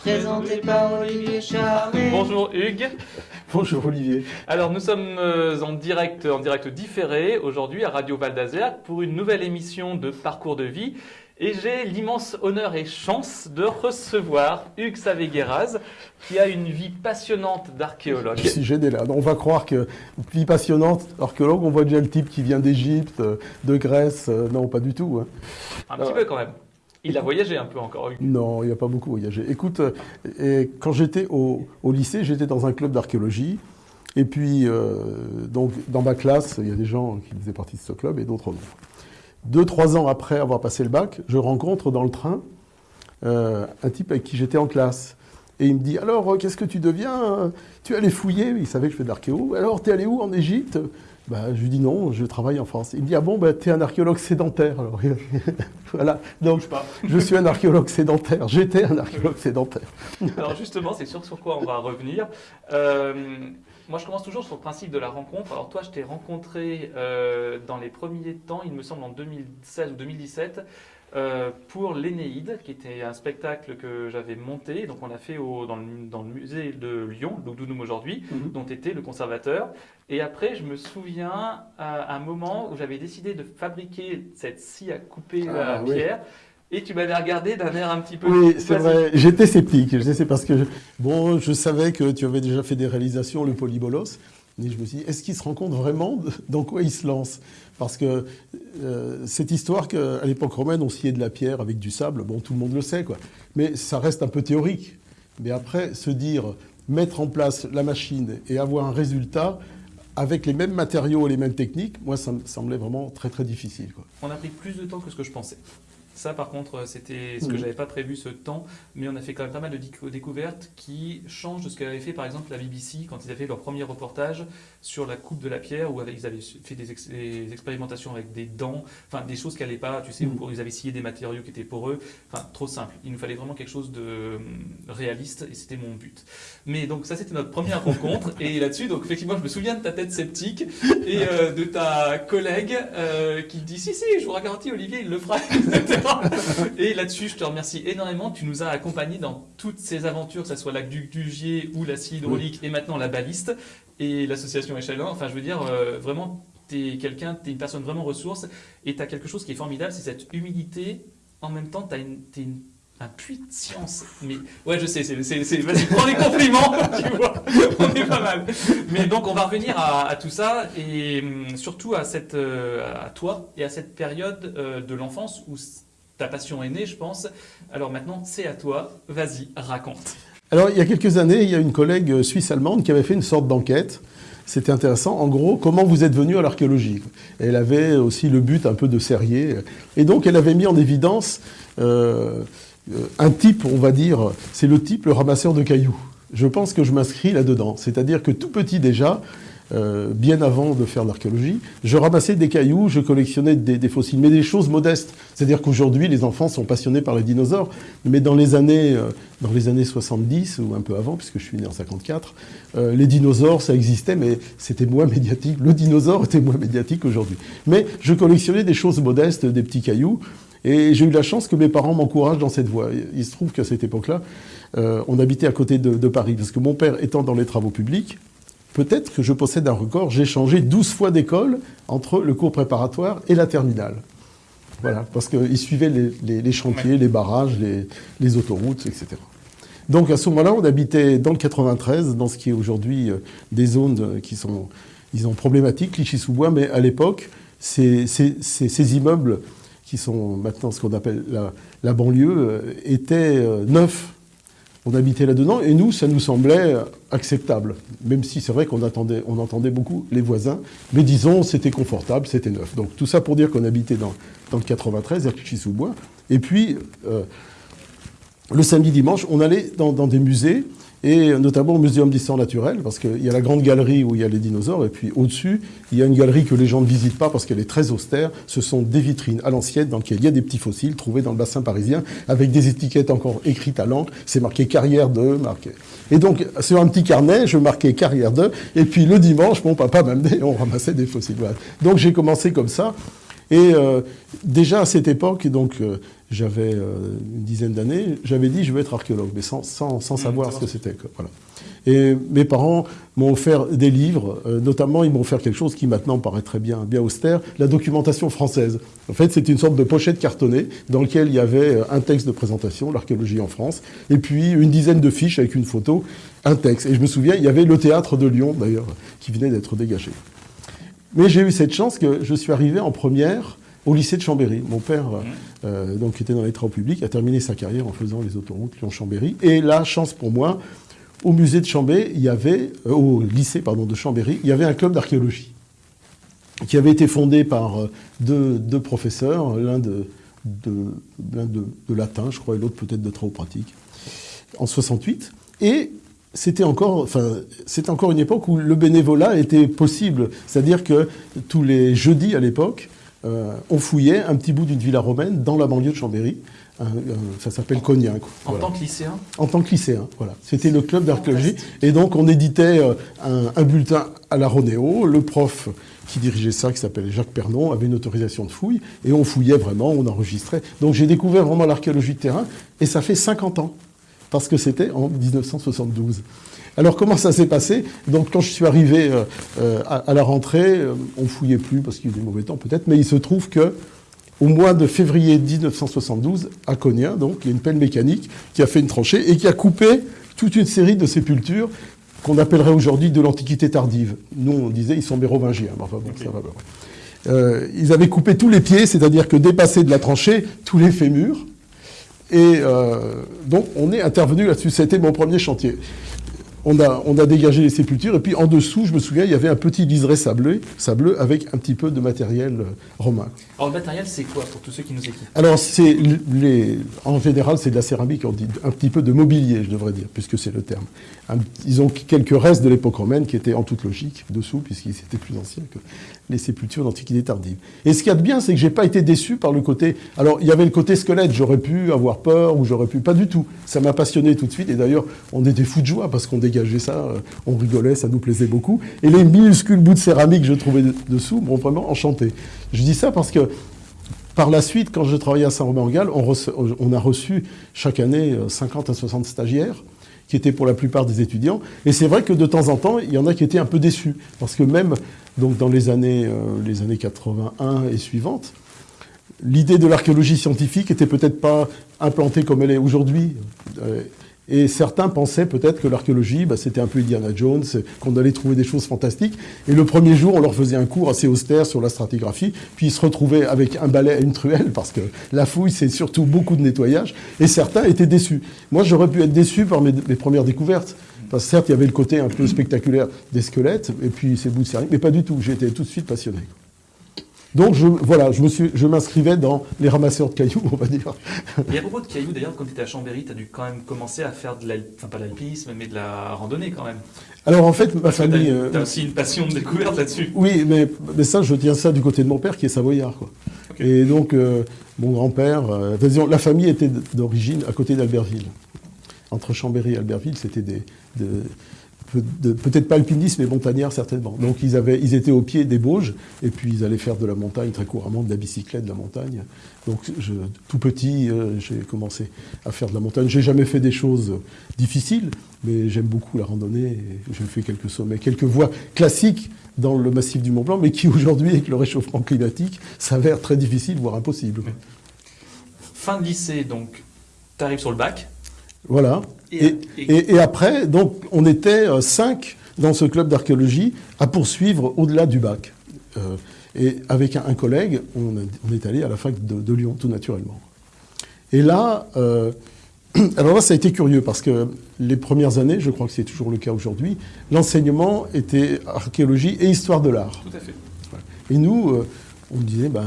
présenté par Olivier. Bonjour Hugues. Bonjour Olivier. Alors nous sommes euh, en direct, en direct différé aujourd'hui à Radio Val d'Azergue pour une nouvelle émission de Parcours de vie. Et j'ai l'immense honneur et chance de recevoir Hugues Savégueraz, qui a une vie passionnante d'archéologue. Je suis gêné là. On va croire que vie passionnante, archéologue, on voit déjà le type qui vient d'Égypte, de Grèce. Non, pas du tout. hein. Un petit peu quand même. Il a voyagé un peu encore. Non, il n'a pas beaucoup voyagé. Écoute, euh, et quand j'étais au, lycée, j'étais dans un club d'archéologie. Et puis, euh, donc, dans ma classe, il y a des gens qui faisaient partie de ce club et d'autres non. Deux, trois ans après avoir passé le bac, je rencontre dans le train euh, un type avec qui j'étais en classe. Et il me dit Alors, qu'est-ce que tu deviens? Tu es allé fouiller? Il savait que je fais de l'archéo. Alors, tu es allé où en Égypte? Bah, Je lui dis Non, je travaille en France. Il me dit Ah bon, bah, tu es un archéologue sédentaire. Alors, voilà. Donc, je suis un archéologue sédentaire. J'étais un archéologue sédentaire. Alors justement, c'est sûr sur quoi on va revenir. Euh, moi, je commence toujours sur le principe de la rencontre. Alors toi, je t'ai rencontré euh, dans les premiers temps, il me semble en 2016 ou 2017, euh, pour l'Énéide, qui était un spectacle que j'avais monté. Donc on a fait au- dans, le, dans le musée de Lyon, d'Oudounoum aujourd'hui, Mhm. dont tu étais le conservateur. Et après, je me souviens à un moment où j'avais décidé de fabriquer cette scie à couper Ah, la oui. pierre. Et tu m'avais regardé d'un air un petit peu... Oui, c'est vrai. J'étais sceptique. Je sais, c'est parce que je- bon, je savais que tu avais déjà fait des réalisations, le polybolos. Mais je me suis dit, est-ce qu'il se rend compte vraiment dans quoi il se lance? Parce que euh, cette histoire qu'à l'époque romaine, on sciait de la pierre avec du sable, bon, tout le monde le sait, quoi. Mais ça reste un peu théorique. Mais après, se dire, mettre en place la machine et avoir un résultat avec les mêmes matériaux et les mêmes techniques, moi, ça me semblait vraiment très, très difficile, quoi. On a pris plus de temps que ce que je pensais. Ça, par contre, c'était ce que j'avais pas prévu ce temps, mais on a fait quand même pas mal de décou- découvertes qui changent de ce qu'avait fait par exemple la BBC quand ils avaient fait leur premier reportage sur la coupe de la pierre, où ils avaient fait des, ex- des expérimentations avec des dents, enfin des choses qui allaient pas, tu sais, où ils avaient scié des matériaux qui étaient poreux, enfin trop simple. Il nous fallait vraiment quelque chose de hum, réaliste et c'était mon but. Mais donc ça c'était notre première rencontre et là-dessus donc effectivement je me souviens de ta tête sceptique et euh, de ta collègue euh, qui dit si si je vous garantis Olivier il le fera etc. et là-dessus je te remercie énormément. Tu nous as accompagnés dans toutes ces aventures que ce soit la Duc du Gier ou la scie hydraulique et maintenant la baliste et l'association Échelon enfin je veux dire euh, vraiment t'es quelqu'un t'es une personne vraiment ressource et t'as quelque chose qui est formidable c'est cette humilité. En même temps t'as une, une un puits de science. Mais ouais, je sais, c'est, vas-y, prends les compliments, tu vois, on est pas mal. Mais donc, on va revenir à, à tout ça et hum, surtout à cette, euh, à toi et à cette période euh, de l'enfance où ta passion est née, je pense. Alors maintenant, c'est à toi. Vas-y, raconte. Alors, il y a quelques années, il y a une collègue suisse-allemande qui avait fait une sorte d'enquête. C'était intéressant. En gros, comment vous êtes venu à l'archéologie? Elle avait aussi le but un peu de serrier. Et donc, elle avait mis en évidence euh, euh, un type, on va dire, c'est le type, le ramasseur de cailloux. Je pense que je m'inscris là-dedans. C'est-à-dire que tout petit déjà, euh, bien avant de faire l'archéologie, je ramassais des cailloux, je collectionnais des, des fossiles, mais des choses modestes. C'est-à-dire qu'aujourd'hui, les enfants sont passionnés par les dinosaures, mais dans les années, euh, dans les années 70 ou un peu avant, puisque je suis né en 54, euh, les dinosaures, ça existait, mais c'était moins médiatique. Le dinosaure était moins médiatique aujourd'hui. Mais je collectionnais des choses modestes, des petits cailloux, et j'ai eu la chance que mes parents m'encouragent dans cette voie. Il se trouve qu'à cette époque-là, euh, on habitait à côté de, de Paris, parce que mon père étant dans les travaux publics, peut-être que je possède un record, j'ai changé 12 fois d'école entre le cours préparatoire et la terminale. Voilà, parce qu'il suivait les, les- les chantiers, les barrages, les, les autoroutes, etc. Donc à ce moment-là, on habitait dans le 93, dans ce qui est aujourd'hui euh, des zones euh, qui sont, disons, problématiques, Clichy-sous-Bois, mais à l'époque, ces, ces- ces- ces immeubles qui sont maintenant ce qu'on appelle la, la banlieue, euh, étaient neufs. On habitait là-dedans et nous, ça nous semblait euh, acceptable. Même si c'est vrai qu'on entendait beaucoup les voisins, mais disons, c'était confortable, c'était neuf. Donc tout ça pour dire qu'on habitait dans, le 93, à Clichy-sous-Bois. Et puis, euh, le samedi dimanche, on allait dans des musées, et notamment au Muséum d'histoire naturelle, parce qu'il y a la grande galerie où il y a les dinosaures, et puis au-dessus, il y a une galerie que les gens ne visitent pas parce qu'elle est très austère. Ce sont des vitrines à l'ancienne dans lesquelles il y a des petits fossiles trouvés dans le bassin parisien, avec des étiquettes encore écrites à l'encre. C'est marqué carrière de, marqué. Et donc, sur un petit carnet, je marquais carrière de, et puis le dimanche, mon papa m'amenait on ramassait des fossiles. Donc j'ai commencé comme ça. Et euh, déjà à cette époque, donc euh, j'avais euh, une dizaine d'années, j'avais dit je veux être archéologue, mais sans, sans, sans savoir ce que c'était. Voilà. Et mes parents m'ont offert des livres, notamment ils m'ont offert quelque chose qui maintenant paraît très bien, bien austère, la documentation française. En fait, c'est une sorte de pochette cartonnée dans laquelle il y avait un texte de présentation, l'archéologie en France, et puis une dizaine de fiches avec une photo, un texte. Et je me souviens, il y avait le théâtre de Lyon, d'ailleurs, qui venait d'être dégagé. Mais j'ai eu cette chance que je suis arrivé en première au lycée de Chambéry. Mon père, euh, donc, qui était dans les travaux publics, a terminé sa carrière en faisant les autoroutes Lyon-Chambéry. Et la chance pour moi, au musée de Chambéry, il y avait, euh, au lycée pardon, de Chambéry, il y avait un club d'archéologie qui avait été fondé par euh, deux, deux professeurs, l'un de, de, de, de latin, je crois, et l'autre peut-être de travaux pratiques, en 68. Et c'était encore, enfin, c'était encore une époque où le bénévolat était possible. C'est-à-dire que tous les jeudis à l'époque, euh, on fouillait un petit bout d'une villa romaine dans la banlieue de Chambéry. Un- un- ça s'appelle Cognac. En voilà. tant que lycéen En tant que lycéen, voilà. C'était le club d'archéologie. Et donc, on éditait euh, un, un bulletin à la Ronéo. Le prof qui dirigeait ça, qui s'appelait Jacques Pernon, avait une autorisation de fouille. Et on fouillait vraiment, on enregistrait. Donc, j'ai découvert vraiment l'archéologie de terrain. Et ça fait 50 ans. Parce que c'était en 1972. Alors, comment ça s'est passé? Donc, quand je suis arrivé euh, euh, à, à la rentrée, euh, on fouillait plus parce qu'il y a eu des mauvais temps peut-être. Mais il se trouve que au mois de février 1972, à Cognac, donc, il y a une pelle mécanique qui a fait une tranchée et qui a coupé toute une série de sépultures qu'on appellerait aujourd'hui de l'Antiquité tardive. Nous, on disait ils sont mérovingiens. mais Enfin bon, ça va. Euh, ils avaient coupé tous les pieds, c'est-à-dire que dépassé de la tranchée, tous les fémurs. Et euh, donc, on est intervenu là-dessus. C'était mon premier chantier. On a, on a dégagé les sépultures, et puis en dessous, je me souviens, il y avait un petit liseré sablé, sableux avec un petit peu de matériel euh, romain. Alors le matériel, c'est quoi pour tous ceux qui nous écoutent? Alors, c'est les, en général, c'est de la céramique, on dit un petit peu de mobilier, je devrais dire, puisque c'est le terme. Un- ils ont quelques restes de l'époque romaine qui étaient en toute logique dessous, puisqu'ils étaient plus anciens que les sépultures d'Antiquité tardive. Et ce qu'il y a de bien, c'est que j'ai pas été déçu par le côté. Alors, il y avait le côté squelette, j'aurais pu avoir peur ou j'aurais pu. Pas du tout. Ça m'a passionné tout de suite, et d'ailleurs, on était fous de joie parce qu'on dégageait ça, euh, on rigolait, ça nous plaisait beaucoup. Et les minuscules bouts de céramique que je trouvais de- dessous m'ont vraiment enchanté. Je dis ça parce que par la suite, quand je travaillais à Saint-Romain-en-Galles, on, a reçu chaque année euh, 50 à 60 stagiaires qui étaient pour la plupart des étudiants. Et c'est vrai que de temps en temps, il y en a qui étaient un peu déçus. Parce que même donc, dans les années, euh, les années 81 et suivantes, l'idée de l'archéologie scientifique était peut-être pas implantée comme elle est aujourd'hui. Euh, et certains pensaient peut-être que l'archéologie, bah, c'était un peu Indiana Jones, qu'on allait trouver des choses fantastiques. Et le premier jour, on leur faisait un cours assez austère sur la stratigraphie, puis ils se retrouvaient avec un balai et une truelle, parce que la fouille, c'est surtout beaucoup de nettoyage. Et certains étaient déçus. Moi, j'aurais pu être déçu par mes premières découvertes. Parce que certes, il y avait le côté un peu spectaculaire des squelettes, et puis ces bouts de céramique, mais pas du tout. J'étais tout de suite passionné. Donc, je, voilà, je me suis- je m'inscrivais dans les ramasseurs de cailloux, on va dire. Et à propos de cailloux, d'ailleurs, quand tu étais à Chambéry, tu as dû quand même commencer à faire de la, enfin pas de l'alpinisme, mais de la randonnée quand même. Alors, en fait, ma Parce famille... euh, t'as aussi une passion de découverte là-dessus. Oui, mais, mais ça, je tiens ça du côté de mon père qui est savoyard. Quoi. Et donc, euh, mon grand-père, euh, la famille était d'origine à côté d'Albertville. Entre Chambéry et Albertville, c'était peut-être pas alpinistes, mais montagnards certainement. Donc, ils, étaient au pied des Bauges, et puis ils allaient faire de la montagne très couramment, de la bicyclette, de la montagne. Donc, tout petit, euh, j'ai commencé à faire de la montagne. J'ai jamais fait des choses difficiles, mais j'aime beaucoup la randonnée. J'ai fait quelques sommets, quelques voies classiques dans le massif du Mont Blanc, mais qui aujourd'hui, avec le réchauffement climatique, s'avèrent très difficiles, voire impossibles. Fin de lycée, donc, tu arrives sur le bac. Voilà. Et- après, donc, on était euh, cinq dans ce club d'archéologie à poursuivre au-delà du bac. Euh, et avec un, un collègue, on, a- on est allé à la fac de, de Lyon, tout naturellement. Et là, euh, alors là, ça a été curieux parce que les premières années, je crois que c'est toujours le cas aujourd'hui, l'enseignement était archéologie et histoire de l'art. Tout à fait. Et nous, on disait, ben,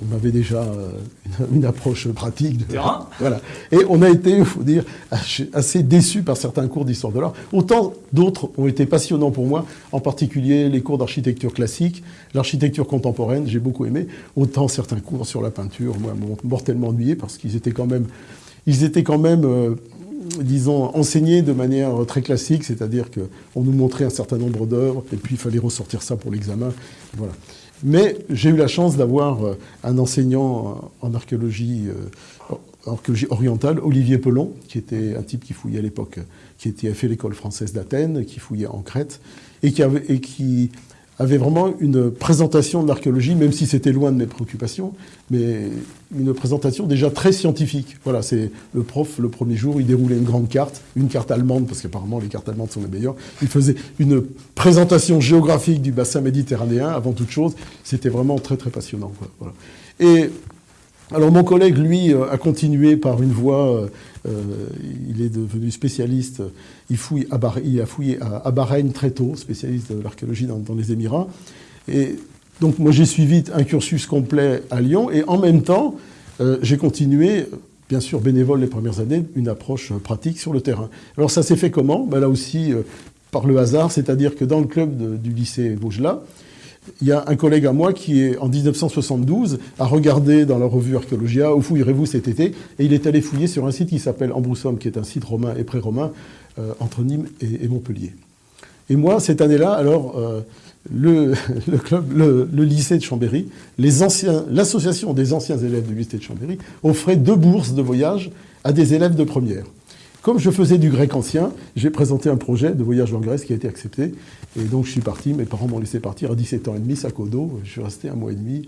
on avait déjà euh, une, une approche pratique. De, Terrain. Voilà. Et on a été, il faut dire, assez- assez déçus par certains cours d'histoire de l'art. Autant d'autres ont été passionnants pour moi, en particulier les cours d'architecture classique, l'architecture contemporaine, j'ai beaucoup aimé. Autant certains cours sur la peinture, moi, m'ont mortellement ennuyé parce qu'ils étaient quand même, ils étaient quand même, euh, disons, enseignés de manière très classique, c'est-à-dire qu'on nous montrait un certain nombre d'œuvres et puis il fallait ressortir ça pour l'examen. Voilà. Mais j'ai eu la chance d'avoir euh, un enseignant en archéologie, euh, en archéologie orientale, Olivier Pelon, qui était un type qui fouillait à l'époque, qui était, a fait l'école française d'Athènes, qui fouillait en Crète, et qui, et qui avait vraiment une présentation de l'archéologie, même si c'était loin de mes préoccupations, mais une présentation déjà très scientifique. Voilà, c'est le prof, le premier jour, il déroulait une grande carte, une carte allemande, parce qu'apparemment les cartes allemandes sont les meilleures. Il faisait une présentation géographique du bassin méditerranéen, avant toute chose. C'était vraiment très très passionnant. Et alors mon collègue, lui, a continué par une voie, euh, il est devenu spécialiste, il, fouille à Bahreïn, a fouillé à, Bahreïn très tôt, spécialiste de l'archéologie dans, les Émirats. Et donc moi j'ai suivi un cursus complet à Lyon et en même temps euh, j'ai continué, bien sûr bénévole les premières années, une approche pratique sur le terrain. Alors ça s'est fait comment? Ben Là aussi euh, par le hasard, c'est-à-dire que dans le club du lycée Vaugelas, il y a un collègue à moi qui, est, en 1972, a regardé dans la revue Archéologia Où fouillerez-vous cet été? Et il est allé fouiller sur un site qui s'appelle Ambroussomme, qui est un site romain et pré-romain euh, entre Nîmes et, et, Montpellier. Et moi, cette année-là, alors, euh, le, le, club, le, le, lycée de Chambéry, l'association des anciens élèves du lycée de Chambéry offrait deux bourses de voyage à des élèves de première. Comme je faisais du grec ancien, j'ai présenté un projet de voyage en Grèce qui a été accepté. Et donc je suis parti, mes parents m'ont laissé partir à 17 ans et demi, sac au dos. Je suis resté un mois et demi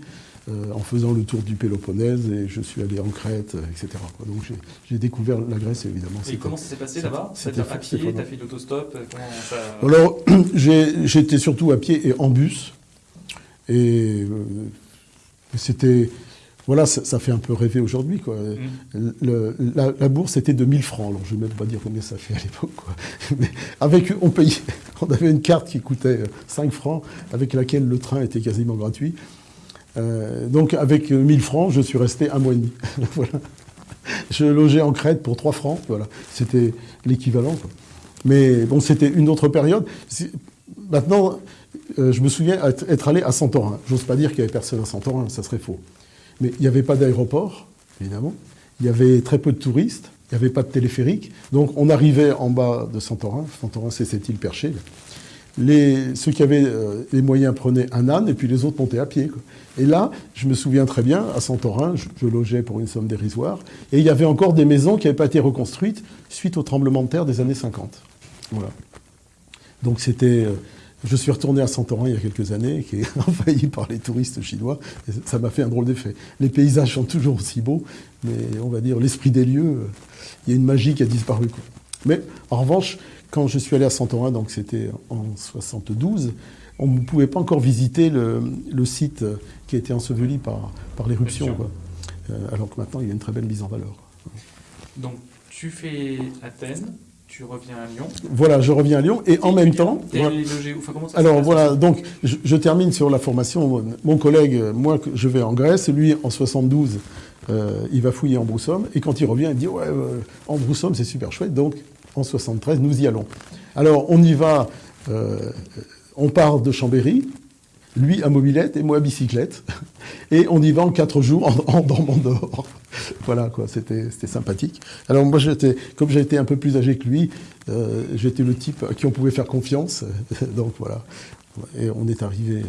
euh, en faisant le tour du Péloponnèse et je suis allé en Crète, etc. Donc j'ai découvert la Grèce évidemment. Et comment ça s'est passé là-bas? C'était à pied, t'as fait l'autostop ça... Alors j'étais surtout à pied et en bus. Et euh, c'était voilà, ça, ça, fait un peu rêver aujourd'hui. Mmh. La, la, bourse était de 1000 francs. Alors, je ne vais même pas dire combien ça fait à l'époque. Mais avec, on payait, on avait une carte qui coûtait 5 francs, avec laquelle le train était quasiment gratuit. Euh, donc, avec 1000 francs, je suis resté un mois et demi. voilà. Je logeais en Crète pour 3 francs. Voilà. C'était l'équivalent. Mais bon, c'était une autre période. Maintenant, euh, je me souviens être allé à Santorin. J'ose pas dire qu'il y avait personne à Santorin, ça serait faux. Mais il n'y avait pas d'aéroport, évidemment. Il y avait très peu de touristes. Il n'y avait pas de téléphérique. Donc on arrivait en bas de Santorin. Santorin, c'est cette île perchée. Les, ceux qui avaient euh, les moyens prenaient un âne et puis les autres montaient à pied. Et là, je me souviens très bien, à Santorin, je, je, logeais pour une somme dérisoire. Et il y avait encore des maisons qui n'avaient pas été reconstruites suite au tremblement de terre des années 50. Voilà. Donc c'était... Euh, je suis retourné à Santorin il y a quelques années, qui est envahi par les touristes chinois, et ça m'a fait un drôle d'effet. Les paysages sont toujours aussi beaux, mais on va dire l'esprit des lieux, il y a une magie qui a disparu. Quoi. Mais en revanche, quand je suis allé à Santorin, donc c'était en 72, on ne pouvait pas encore visiter le, le, site qui a été enseveli par, par l'éruption. Euh, alors que maintenant, il y a une très belle mise en valeur. Donc, tu fais Athènes, tu reviens à Lyon. Voilà, je reviens à Lyon et, et en même temps. Voilà. Logé, enfin, comment ça alors voilà, donc je, je, termine sur la formation. Mon collègue, moi, je vais en Grèce, lui en 72, euh, il va fouiller en Broussomme et quand il revient, il dit ouais, euh, en Broussomme c'est super chouette. Donc en 73, nous y allons. Alors on y va, euh, on part de Chambéry, lui à mobilette et moi à bicyclette. Et on y va en quatre jours en, dormant dehors. voilà, quoi, c'était sympathique. Alors moi, j'étais, comme été un peu plus âgé que lui, j'étais le type à qui on pouvait faire confiance. donc voilà. Et on est arrivé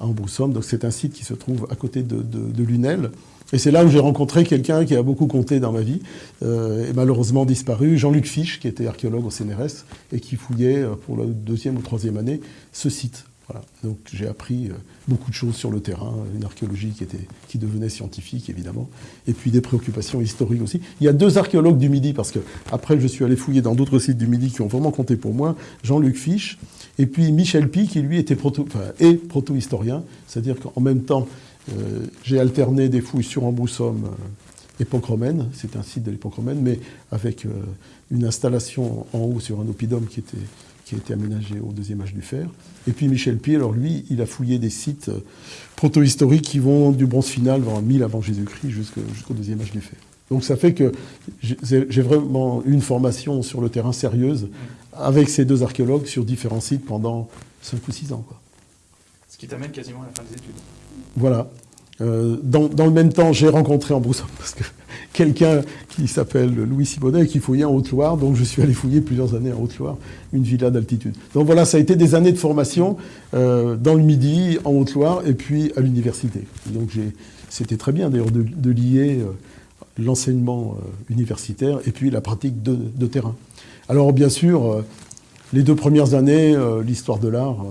à Ambroussomme. Donc c'est un site qui se trouve à côté de Lunel. Et c'est là où j'ai rencontré quelqu'un qui a beaucoup compté dans ma vie, euh, et malheureusement disparu, Jean-Luc Fisch, qui était archéologue au CNRS et qui fouillait pour la deuxième ou troisième année ce site. Voilà. Donc j'ai appris euh, beaucoup de choses sur le terrain, une archéologie qui, était, qui devenait scientifique évidemment, et puis des préoccupations historiques aussi. Il y a deux archéologues du Midi, parce que après je suis allé fouiller dans d'autres sites du Midi qui ont vraiment compté pour moi, Jean-Luc Fisch, et puis Michel Pi, qui lui était proto, est proto-historien, c'est-à-dire qu'en même temps euh, j'ai alterné des fouilles sur Ambroussomme, euh, époque romaine, c'est un site de l'époque romaine, mais avec euh, une installation en haut sur un oppidum qui a été aménagé au deuxième âge du fer. Et puis Michel Pied, alors lui, il a fouillé des sites proto-historiques qui vont du bronze final, vers 1000 avant Jésus-Christ, jusqu'au jusqu deuxième âge du fer. Donc ça fait que j'ai vraiment une formation sur le terrain sérieuse avec ces deux archéologues sur différents sites pendant 5 ou 6 ans. Ce qui t'amène quasiment à la fin des études. Voilà. Euh, dans, le même temps, j'ai rencontré parce que quelqu'un qui s'appelle Louis Simonet qui fouillait en Haute-Loire. Donc je suis allé fouiller plusieurs années en Haute-Loire, une villa d'altitude. Donc voilà, ça a été des années de formation euh, dans le Midi, en Haute-Loire et puis à l'université. Donc c'était très bien d'ailleurs de, lier euh, l'enseignement universitaire et puis la pratique de terrain. Alors bien sûr, les deux premières années, l'histoire de l'art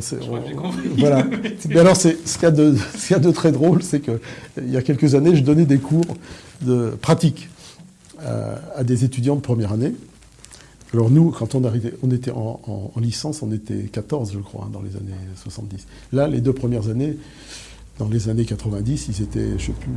voilà. Mais alors, ce qu'il y, a de très drôle, c'est qu'il y a quelques années, je donnais des cours de pratique euh, à, des étudiants de première année. Alors nous, quand on arrivait, on était en, licence, on était 14, je crois, hein, dans les années 70. Là, les deux premières années, dans les années 90, ils étaient, je ne sais plus,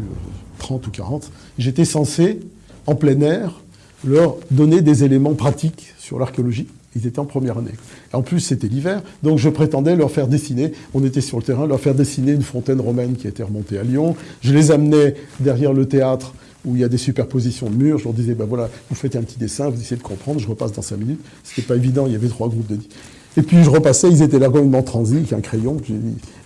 30 euh, ou 40. J'étais censé, en plein air, leur donner des éléments pratiques sur l'archéologie. Ils étaient en première année. En plus, c'était l'hiver, donc je prétendais leur faire dessiner, on était sur le terrain, leur faire dessiner une fontaine romaine qui était remontée à Lyon. Je les amenais derrière le théâtre où il y a des superpositions de murs. Je leur disais, ben voilà, vous faites un petit dessin, vous essayez de comprendre, je repasse dans cinq minutes. C'était pas évident, il y avait trois groupes de dix. Et puis je repassais, ils étaient là complètement transis, avec un crayon.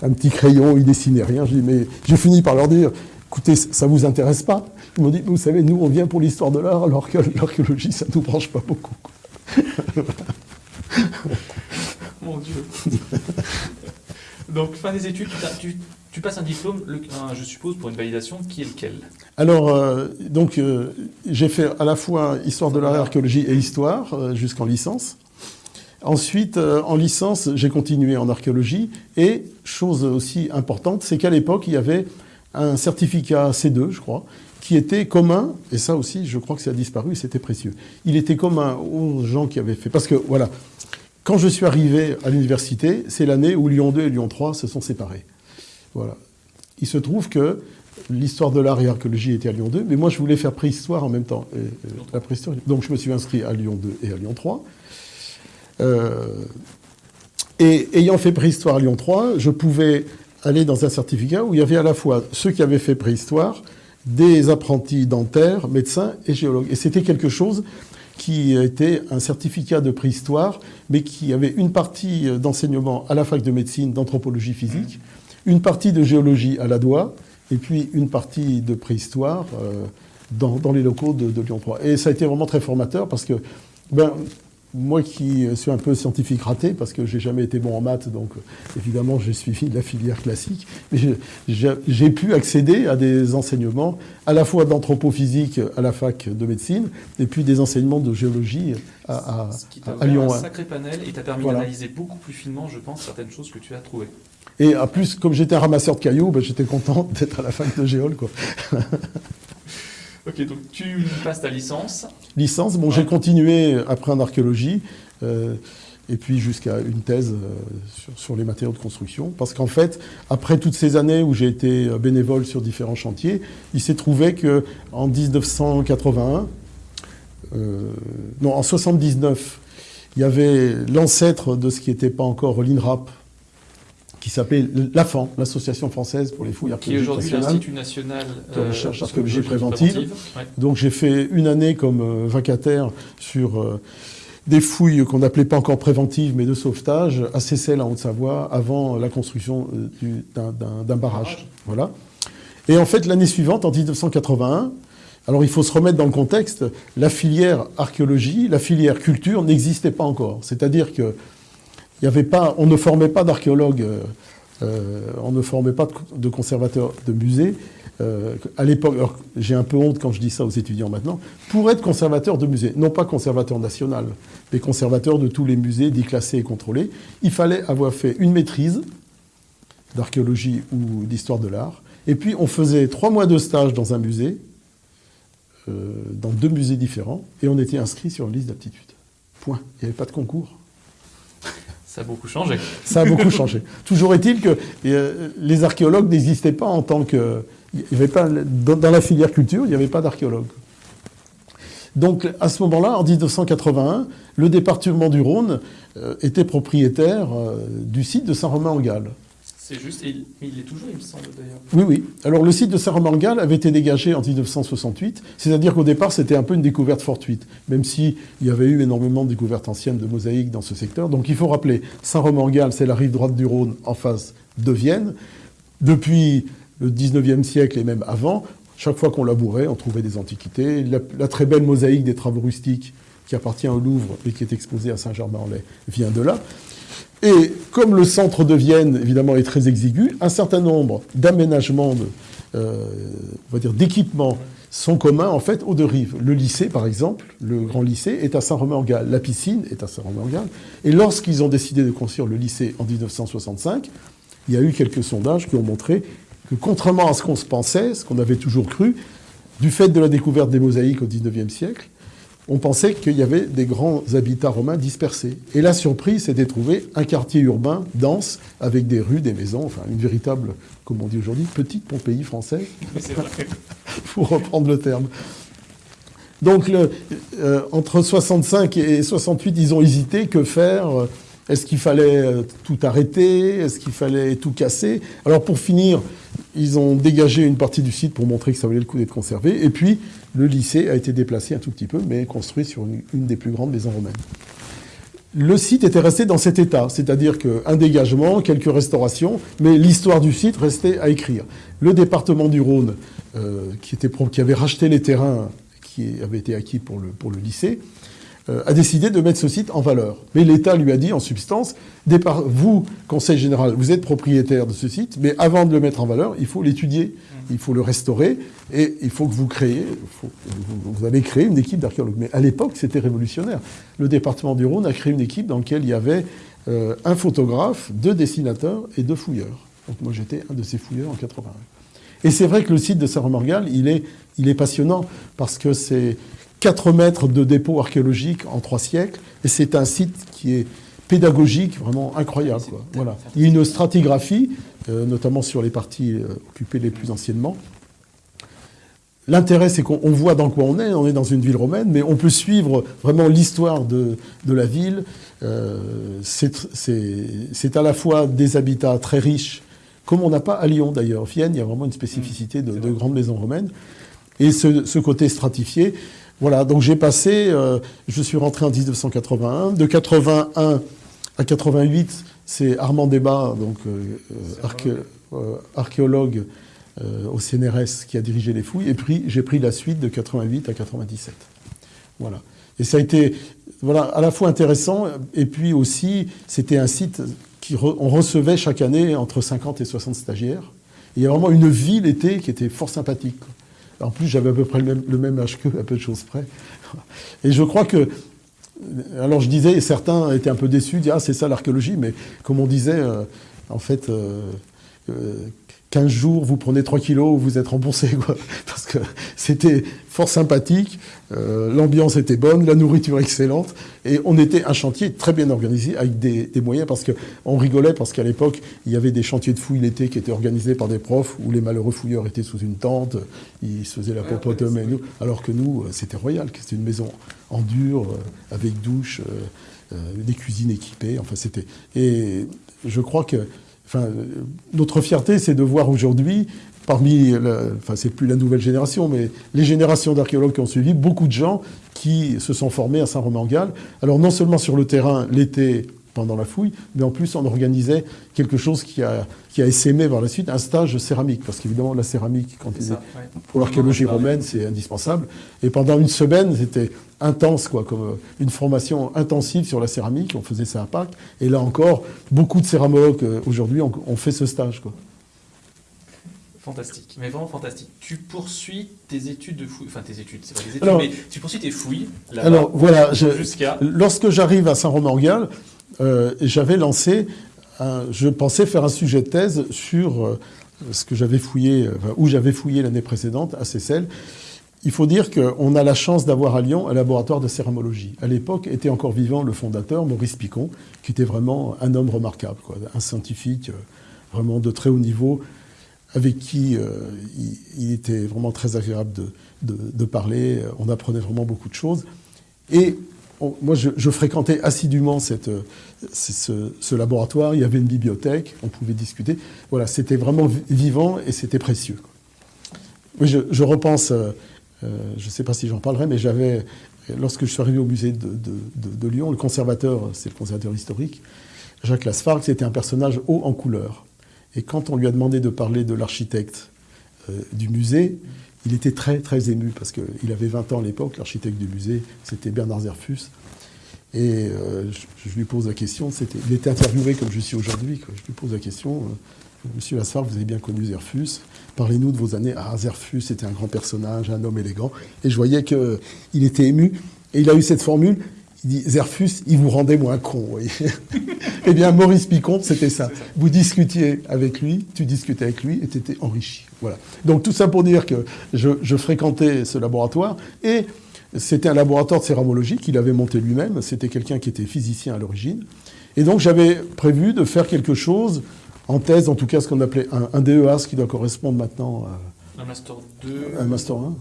Un petit crayon, ils dessinaient rien. J'ai dit, mais j'ai fini par leur dire, écoutez, ça vous intéresse pas? Ils m'ont dit, vous savez, nous on vient pour l'histoire de l'art, alors que l'archéologie, ça nous branche pas beaucoup. Mon Dieu. Donc, fin des études, tu, passes un diplôme, je suppose, pour une validation, qui est lequel? Alors, euh, donc, euh, j'ai fait à la fois histoire de l'art archéologie et histoire, euh, jusqu'en licence. Ensuite, en licence, j'ai continué en archéologie. Et, chose aussi importante, c'est qu'à l'époque, il y avait un certificat C2, je crois, qui était commun, et ça aussi, je crois que ça a disparu, c'était précieux. Il était commun aux gens qui avaient fait... Parce que, voilà, quand je suis arrivé à l'université, c'est l'année où Lyon 2 et Lyon 3 se sont séparés. Voilà. Il se trouve que l'histoire de l'art et l'archéologie était à Lyon 2, mais moi je voulais faire préhistoire en même temps. La préhistoire, donc je me suis inscrit à Lyon 2 et à Lyon 3. Euh, et ayant fait préhistoire à Lyon 3, je pouvais aller dans un certificat où il y avait à la fois ceux qui avaient fait préhistoire, des apprentis dentaires, médecins et géologues. Et c'était quelque chose qui était un certificat de préhistoire, mais qui avait une partie d'enseignement à la fac de médecine, d'anthropologie physique, une partie de géologie à la DOA, et puis une partie de préhistoire euh, dans, les locaux de, de Lyon 3. Et ça a été vraiment très formateur parce que ben, moi qui suis un peu scientifique raté, parce que j'ai jamais été bon en maths, donc évidemment j'ai suivi la filière classique, mais j'ai pu accéder à des enseignements à la fois d'anthropophysique à la fac de médecine, et puis des enseignements de géologie à, Ce qui t'a un sacré panel et t'a permis d'analyser beaucoup plus finement, je pense, certaines choses que tu as trouvées. Et en plus, comme j'étais un ramasseur de cailloux, ben, j'étais content d'être à la fac de géol. Quoi. Ok, donc tu passes ta licence. Licence, bon, j'ai continué après en archéologie, euh, et puis jusqu'à une thèse euh, sur, les matériaux de construction. Parce qu'en fait, après toutes ces années où j'ai été euh, bénévole sur différents chantiers, il s'est trouvé qu'en 1981, non, en 79, il y avait l'ancêtre de ce qui n'était pas encore l'INRAP, qui s'appelait l'AFAN, l'Association française pour les fouilles archéologiques. Qui est aujourd'hui l'Institut national de recherche archéologique préventive. Donc j'ai fait une année comme euh, vacataire sur euh, des fouilles qu'on n'appelait pas encore préventives, mais de sauvetage, à Seyssel, en Haute-Savoie, avant la construction euh, d'un barrage. Voilà. Et en fait, l'année suivante, en 1981, alors il faut se remettre dans le contexte, la filière archéologie, la filière culture n'existait pas encore. C'est-à-dire que il y avait pas, on ne formait pas d'archéologues, euh, euh, on ne formait pas de, conservateurs de musées. Euh, à l'époque, j'ai un peu honte quand je dis ça aux étudiants maintenant, pour être conservateur de musée, non pas conservateur national, mais conservateur de tous les musées dits classés et contrôlés, il fallait avoir fait une maîtrise d'archéologie ou d'histoire de l'art, et puis on faisait trois mois de stage dans un musée, dans deux musées différents, et on était inscrit sur une liste d'aptitude. Point. Il n'y avait pas de concours. Ça a beaucoup changé. Ça a beaucoup changé. Toujours est-il que euh, les archéologues n'existaient pas en tant que... Il y avait pas, dans la filière culture, il n'y avait pas d'archéologues. Donc à ce moment-là, en 1981, le département du Rhône euh, était propriétaire euh, du site de Saint-Romain-en-Galles. C'est juste, il, il est toujours, il me semble d'ailleurs. Oui, oui. Alors le site de Saint-Romain-en-Galles avait été dégagé en 1968, c'est-à-dire qu'au départ c'était un peu une découverte fortuite, même s'il y avait eu énormément de découvertes anciennes de mosaïques dans ce secteur. Donc il faut rappeler, Saint-Romain-en-Galles, c'est la rive droite du Rhône en face de Vienne. Depuis le 19e siècle et même avant, Chaque fois qu'on labourait, on trouvait des antiquités. La, la, très belle mosaïque des travaux rustiques qui appartient au Louvre et qui est exposée à Saint-Germain-en-Laye vient de là. Et comme le centre de Vienne, évidemment, est très exigu, un certain nombre d'aménagements, euh, on va dire d'équipements, sont communs en fait aux deux rives. Le lycée, par exemple, le grand lycée, est à Saint-Romain-en-Galles. La piscine est à Saint-Romain-en-Galles. Et lorsqu'ils ont décidé de construire le lycée en 1965, il y a eu quelques sondages qui ont montré que contrairement à ce qu'on se pensait, ce qu'on avait toujours cru, du fait de la découverte des mosaïques au XIXe siècle, on pensait qu'il y avait des grands habitats romains dispersés. Et la surprise, c'était de trouver un quartier urbain dense, avec des rues, des maisons, enfin une véritable, comme on dit aujourd'hui, petite Pompéi française, pour reprendre le terme. Donc, le, euh, entre 65 et 68, ils ont hésité. Que faire? Est-ce qu'il fallait euh, tout arrêter? Est-ce qu'il fallait tout casser? Alors, pour finir, ils ont dégagé une partie du site pour montrer que ça valait le coup d'être conservé. Et puis, le lycée a été déplacé un tout petit peu, mais construit sur une, des plus grandes maisons romaines. Le site était resté dans cet état, c'est-à-dire qu'un dégagement, quelques restaurations, mais l'histoire du site restait à écrire. Le département du Rhône, euh, qui, avait racheté les terrains qui avaient été acquis pour le, lycée, a décidé de mettre ce site en valeur. Mais l'État lui a dit en substance, vous, Conseil général, vous êtes propriétaire de ce site, mais avant de le mettre en valeur, il faut l'étudier, il faut le restaurer, et il faut que vous créez, vous, avez créé une équipe d'archéologues. Mais à l'époque, c'était révolutionnaire. Le département du Rhône a créé une équipe dans laquelle il y avait euh, un photographe, deux dessinateurs et deux fouilleurs. Donc moi j'étais un de ces fouilleurs en 81. Et c'est vrai que le site de Saint-Romorgal, il est, il est passionnant parce que c'est 4 mètres de dépôt archéologique en 3 siècles, et c'est un site qui est pédagogique, vraiment incroyable. Quoi. Voilà. Il y a une stratigraphie, euh, notamment sur les parties euh, occupées les plus anciennement. L'intérêt, c'est qu'on voit dans quoi on est. On est dans une ville romaine, mais on peut suivre vraiment l'histoire de, de, la ville. Euh, c'est à la fois des habitats très riches, comme on n'a pas à Lyon d'ailleurs. Vienne, il y a vraiment une spécificité de, de grandes maisons romaines. Et ce, ce côté stratifié, voilà, donc j'ai passé, euh, je suis rentré en 1981. De 81 à 88, c'est Armand Débat, donc euh, euh, archéologue au CNRS, qui a dirigé les fouilles. Et puis j'ai pris la suite de 88 à 97. Voilà. Et ça a été à la fois intéressant, et puis aussi, c'était un site qui re on recevait chaque année entre 50 et 60 stagiaires. Il y a vraiment une vie l'été qui était fort sympathique. En plus, j'avais à peu près le même, le âge qu'eux, à peu de choses près. Et je crois que. Alors, je disais, et certains étaient un peu déçus, disaient, ah, c'est ça l'archéologie, mais comme on disait, euh, en fait, euh, euh, 15 jours, vous prenez 3 kilos, vous êtes remboursé, quoi. Parce que c'était fort sympathique, euh, l'ambiance était bonne, la nourriture excellente, et on était un chantier très bien organisé avec des, des moyens, parce qu'on rigolait, parce qu'à l'époque, il y avait des chantiers de fouilles l'été qui étaient organisés par des profs, où les malheureux fouilleurs étaient sous une tente, ils se faisaient la popote ouais, nous, alors que nous, c'était royal, c'était une maison en dur, euh, avec douche, euh, des cuisines équipées, enfin c'était... Et je crois que Notre fierté, c'est de voir aujourd'hui, parmi, le, enfin, c'est plus la nouvelle génération, mais les générations d'archéologues qui ont suivi, beaucoup de gens qui se sont formés à Saint-Romain-en-Galles. Alors, non seulement sur le terrain, l'été, pendant la fouille, mais en plus, on organisait quelque chose qui a, qui a essaimé par la suite, un stage de céramiste. Parce qu'évidemment, la céramique, quand il est, ouais. pour l'archéologie romaine, c'est indispensable. Et pendant une semaine, c'était intense, quoi, comme une formation intensive sur la céramique. On faisait ça à Pâques. Et là encore, beaucoup de céramologues aujourd'hui ont, ont, fait ce stage, quoi. Fantastique, mais vraiment fantastique. Tu poursuis tes études de fouilles, enfin tes études, c'est pas des études, alors, mais tu poursuis tes fouilles. Alors voilà, jusqu'à. Lorsque j'arrive à Saint-Romain-en-Galles, euh, j'avais lancé, je pensais faire un sujet de thèse sur euh, ce que j'avais fouillé, enfin, où j'avais fouillé l'année précédente à Seyssel. Il faut dire qu'on a la chance d'avoir à Lyon un laboratoire de céramologie. À l'époque était encore vivant le fondateur, Maurice Picon, qui était vraiment un homme remarquable, un scientifique euh, vraiment de très haut niveau, avec qui euh, il, était vraiment très agréable de, de, parler. On apprenait vraiment beaucoup de choses. Et on, moi, je, fréquentais assidûment cette, ce, laboratoire. Il y avait une bibliothèque, on pouvait discuter. Voilà, c'était vraiment vivant et c'était précieux. Oui, je, repense, euh, je ne sais pas si j'en parlerai, mais j'avais, lorsque je suis arrivé au musée de, Lyon, le conservateur, c'est le conservateur historique, Jacques Lasfargue, c'était un personnage haut en couleur. Et quand on lui a demandé de parler de l'architecte euh, du musée, il était très très ému parce qu'il avait 20 ans à l'époque, l'architecte du musée, c'était Bernard Zerfus. Et euh, je, lui pose la question, il était interviewé comme je suis aujourd'hui, je lui pose la question, euh, Monsieur Lassard, vous avez bien connu Zerfus, parlez-nous de vos années. Ah, Zerfus était un grand personnage, un homme élégant. Et je voyais qu'il était ému. Et il a eu cette formule, il dit Zerfus, il vous rendait moins con. Voyez. eh bien, Maurice Picon, c'était ça. Vous discutiez avec lui, tu discutais avec lui et tu étais enrichi. Voilà. Donc tout ça pour dire que je, je fréquentais ce laboratoire et c'était un laboratoire de céramologie qu'il avait monté lui-même. C'était quelqu'un qui était physicien à l'origine. Et donc j'avais prévu de faire quelque chose en thèse, en tout cas ce qu'on appelait un, un, DEA, ce qui doit correspondre maintenant à... Un Master 2 Un Master 1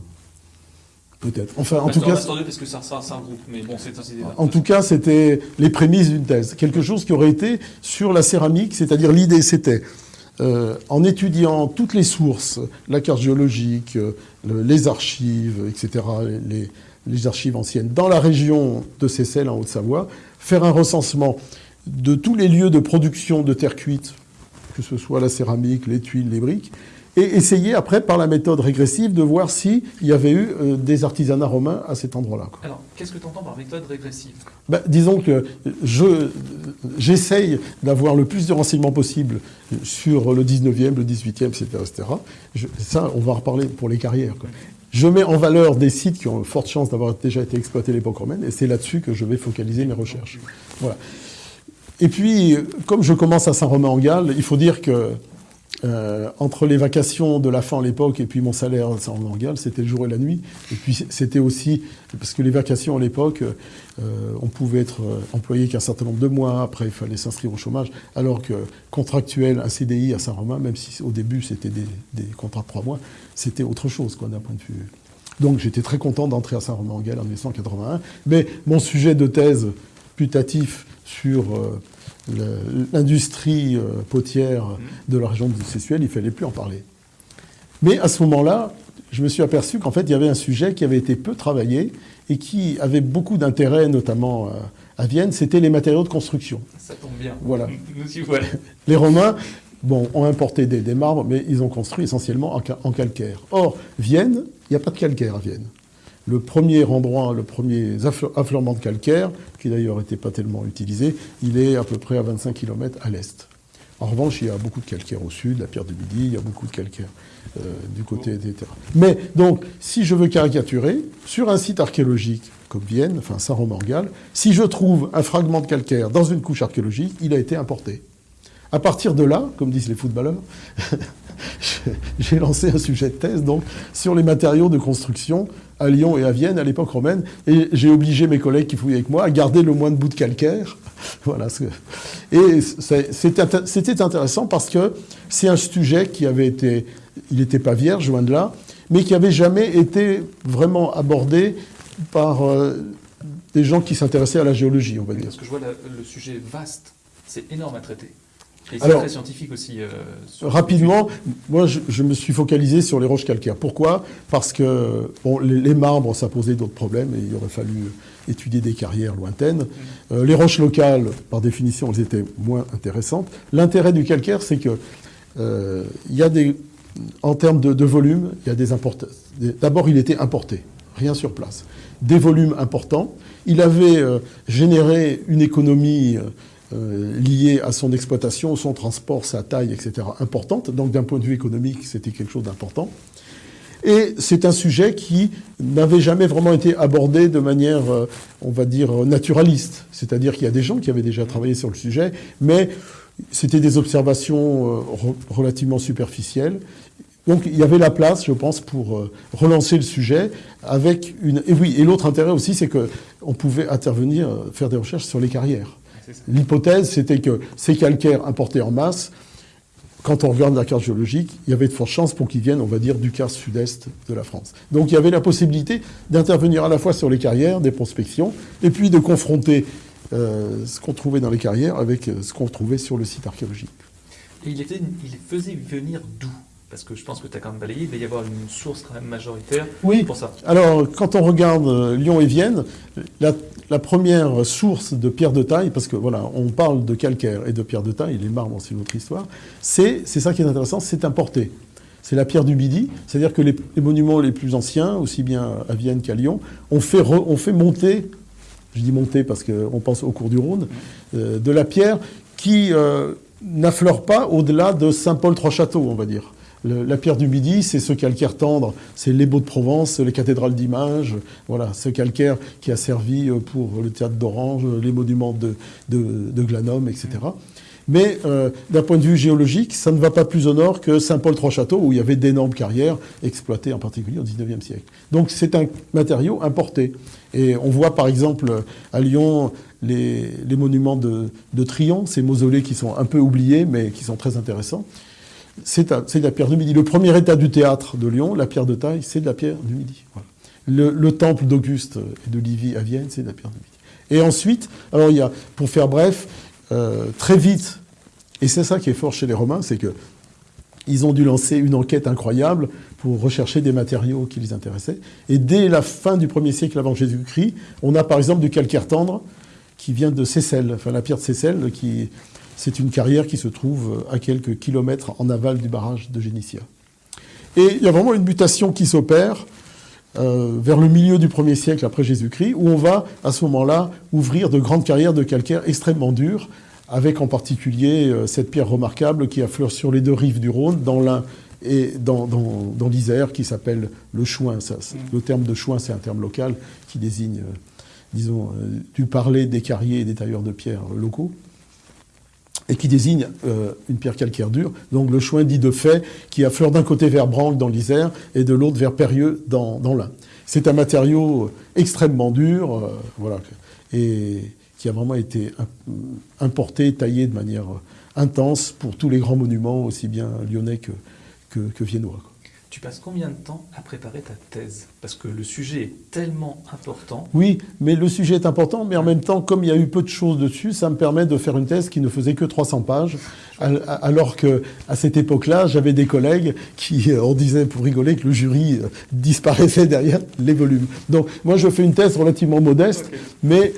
Peut-être. Enfin, en tout cas, Master 2 parce que ça, ça, ça groupe, mais bon, c'est En tout cas, c'était les prémices d'une thèse. Quelque chose qui aurait été sur la céramique, c'est-à-dire l'idée, c'était euh, en étudiant toutes les sources, la carte géologique, euh, les archives, etc., les, les, archives anciennes, dans la région de Seyssel, en Haute-Savoie, faire un recensement de tous les lieux de production de terre cuite, que ce soit la céramique, les tuiles, les briques, et essayer après, par la méthode régressive, de voir s'il y avait eu euh, des artisanats romains à cet endroit-là. Alors, qu'est-ce que tu entends par méthode régressive? Ben, Disons que j'essaye d'avoir le plus de renseignements possible sur le 19e, le 18e, etc. etc. ça, on va en reparler pour les carrières. Je mets en valeur des sites qui ont forte chance d'avoir déjà été exploités à l'époque romaine, et c'est là-dessus que je vais focaliser mes recherches. Voilà. Et puis, comme je commence à Saint-Romain-en-Galles, il faut dire que euh, entre les vacations de la fin à l'époque et puis mon salaire à Saint-Romain-en-Galles, c'était le jour et la nuit. Et puis c'était aussi, parce que les vacations à l'époque, euh, on pouvait être euh, employé qu'un certain nombre de mois, après il fallait s'inscrire au chômage, alors que contractuel, un CDI à Saint-Romain, même si au début c'était des, contrats de trois mois, c'était autre chose quoi d'un point de vue. Donc j'étais très content d'entrer à Saint-Romain-en-Galles en 1981. Mais mon sujet de thèse putatif sur l'industrie euh, potière de la région de Sessuel, il ne fallait plus en parler. Mais à ce moment-là, je me suis aperçu qu'en fait, il y avait un sujet qui avait été peu travaillé et qui avait beaucoup d'intérêt, notamment euh, à Vienne, c'était les matériaux de construction. Ça tombe bien. Voilà. Nous y voilà. Les Romains, bon, ont importé des, marbres, mais ils ont construit essentiellement en calcaire. Or, Vienne, il n'y a pas de calcaire à Vienne le premier endroit, le premier affleurement de calcaire, qui d'ailleurs n'était pas tellement utilisé, il est à peu près à 25 km à l'est. En revanche, il y a beaucoup de calcaire au sud, la pierre du Midi, il y a beaucoup de calcaire euh, du côté terres. Mais donc, si je veux caricaturer, sur un site archéologique comme Vienne, enfin Saint-Romain-en-Galles, si je trouve un fragment de calcaire dans une couche archéologique, il a été importé. À partir de là, comme disent les footballeurs, j'ai lancé un sujet de thèse donc sur les matériaux de construction à Lyon et à Vienne à l'époque romaine, et j'ai obligé mes collègues qui fouillaient avec moi à garder le moins de bouts de calcaire. voilà. Et c'était intéressant parce que c'est un sujet qui avait été, il n'était pas vierge, loin de là, mais qui avait jamais été vraiment abordé par euh, des gens qui s'intéressaient à la géologie, on va dire. Parce que je vois le sujet vaste, c'est énorme à traiter. Et c'est très scientifique aussi. Euh, rapidement, moi je, me suis focalisé sur les roches calcaires. Pourquoi? Parce que bon, les, marbres, ça posait d'autres problèmes et il aurait fallu étudier des carrières lointaines. Mm. Euh, les roches locales, par définition, elles étaient moins intéressantes. L'intérêt du calcaire, c'est que euh, il y a des, en termes de, volume, il y a des importations. D'abord, il était importé, rien sur place. Des volumes importants. Il avait généré une économie euh, lié à son exploitation, son transport, sa taille, etc., importante. Donc d'un point de vue économique, c'était quelque chose d'important. Et c'est un sujet qui n'avait jamais vraiment été abordé de manière, euh, on va dire, naturaliste. C'est-à-dire qu'il y a des gens qui avaient déjà travaillé sur le sujet, mais c'était des observations euh, relativement superficielles. Donc il y avait la place, je pense, pour relancer le sujet avec une. Et oui, et l'autre intérêt aussi, c'est qu'on pouvait intervenir, faire des recherches sur les carrières. L'hypothèse, c'était que ces calcaires importés en masse, quand on regarde la carte géologique, il y avait de fortes chances pour qu'ils viennent, on va dire, du quart sud-est de la France. Donc il y avait la possibilité d'intervenir à la fois sur les carrières, des prospections, et puis de confronter euh, ce qu'on trouvait dans les carrières avec euh, ce qu'on trouvait sur le site archéologique. Et il, il faisait venir d'où? Parce que je pense que tu as quand même balayé, il va y avoir une source quand même majoritaire oui. pour ça. Alors, quand on regarde euh, Lyon et Vienne, la, première source de pierre de taille, parce que voilà, on parle de calcaire et de pierre de taille, les marbres, c'est une autre histoire, c'est ça qui est intéressant, c'est importé. c'est la pierre du Midi. C'est-à-dire que les, monuments les plus anciens, aussi bien à Vienne qu'à Lyon, ont fait, ont fait monter, je dis monter parce qu'on pense au cours du Rhône, euh, de la pierre qui euh, n'affleure pas au-delà de Saint-Paul-Trois-Châteaux, on va dire. La pierre du Midi, c'est ce calcaire tendre, c'est les Beaux de Provence, les cathédrales d'Images, voilà, ce calcaire qui a servi euh, pour le théâtre d'Orange, les monuments de, de, de Glanum, etc. Mais euh, d'un point de vue géologique, ça ne va pas plus au nord que Saint-Paul-Trois-Châteaux, où il y avait d'énormes carrières exploitées en particulier au XIXe siècle. Donc c'est un matériau importé. Et on voit par exemple à Lyon les, monuments de, de Trion, ces mausolées qui sont un peu oubliés, mais qui sont très intéressants. C'est la pierre du Midi. Le premier état du théâtre de Lyon, la pierre de taille, c'est de la pierre du Midi. Le, temple d'Auguste et de Livy à Vienne, c'est de la pierre du Midi. Et ensuite, alors il y a, pour faire bref, euh, très vite, et c'est ça qui est fort chez les Romains, c'est que ils ont dû lancer une enquête incroyable pour rechercher des matériaux qui les intéressaient. Et dès la fin du 1er siècle avant Jésus-Christ, on a par exemple du calcaire tendre qui vient de Seyssel, enfin la pierre de Seyssel, qui c'est une carrière qui se trouve à quelques kilomètres en aval du barrage de Génitia. Et il y a vraiment une mutation qui s'opère euh, vers le milieu du 1er siècle après Jésus-Christ, où on va à ce moment-là ouvrir de grandes carrières de calcaire extrêmement dures, avec en particulier euh, cette pierre remarquable qui affleure sur les deux rives du Rhône, dans l'un et dans, l'Isère, qui s'appelle le chouin. Le terme de chouin, c'est un terme local qui désigne, euh, disons, du parler des carriers et des tailleurs de pierre locaux et qui désigne une pierre calcaire dure. Donc le chouin dit de fait qui affleure d'un côté vers Branque dans l'Isère et de l'autre vers Périeux dans, l'Ain. C'est un matériau extrêmement dur, euh, voilà, et qui a vraiment été importé, taillé de manière intense pour tous les grands monuments, aussi bien lyonnais que viennois. Tu passes combien de temps à préparer ta thèse Parce que le sujet est tellement important. Oui, mais le sujet est important, mais en même temps, comme il y a eu peu de choses dessus, ça me permet de faire une thèse qui ne faisait que 300 pages, alors que à cette époque-là, j'avais des collègues qui, euh, on disait pour rigoler, que le jury euh, disparaissait derrière les volumes. Donc, moi, je fais une thèse relativement modeste, mais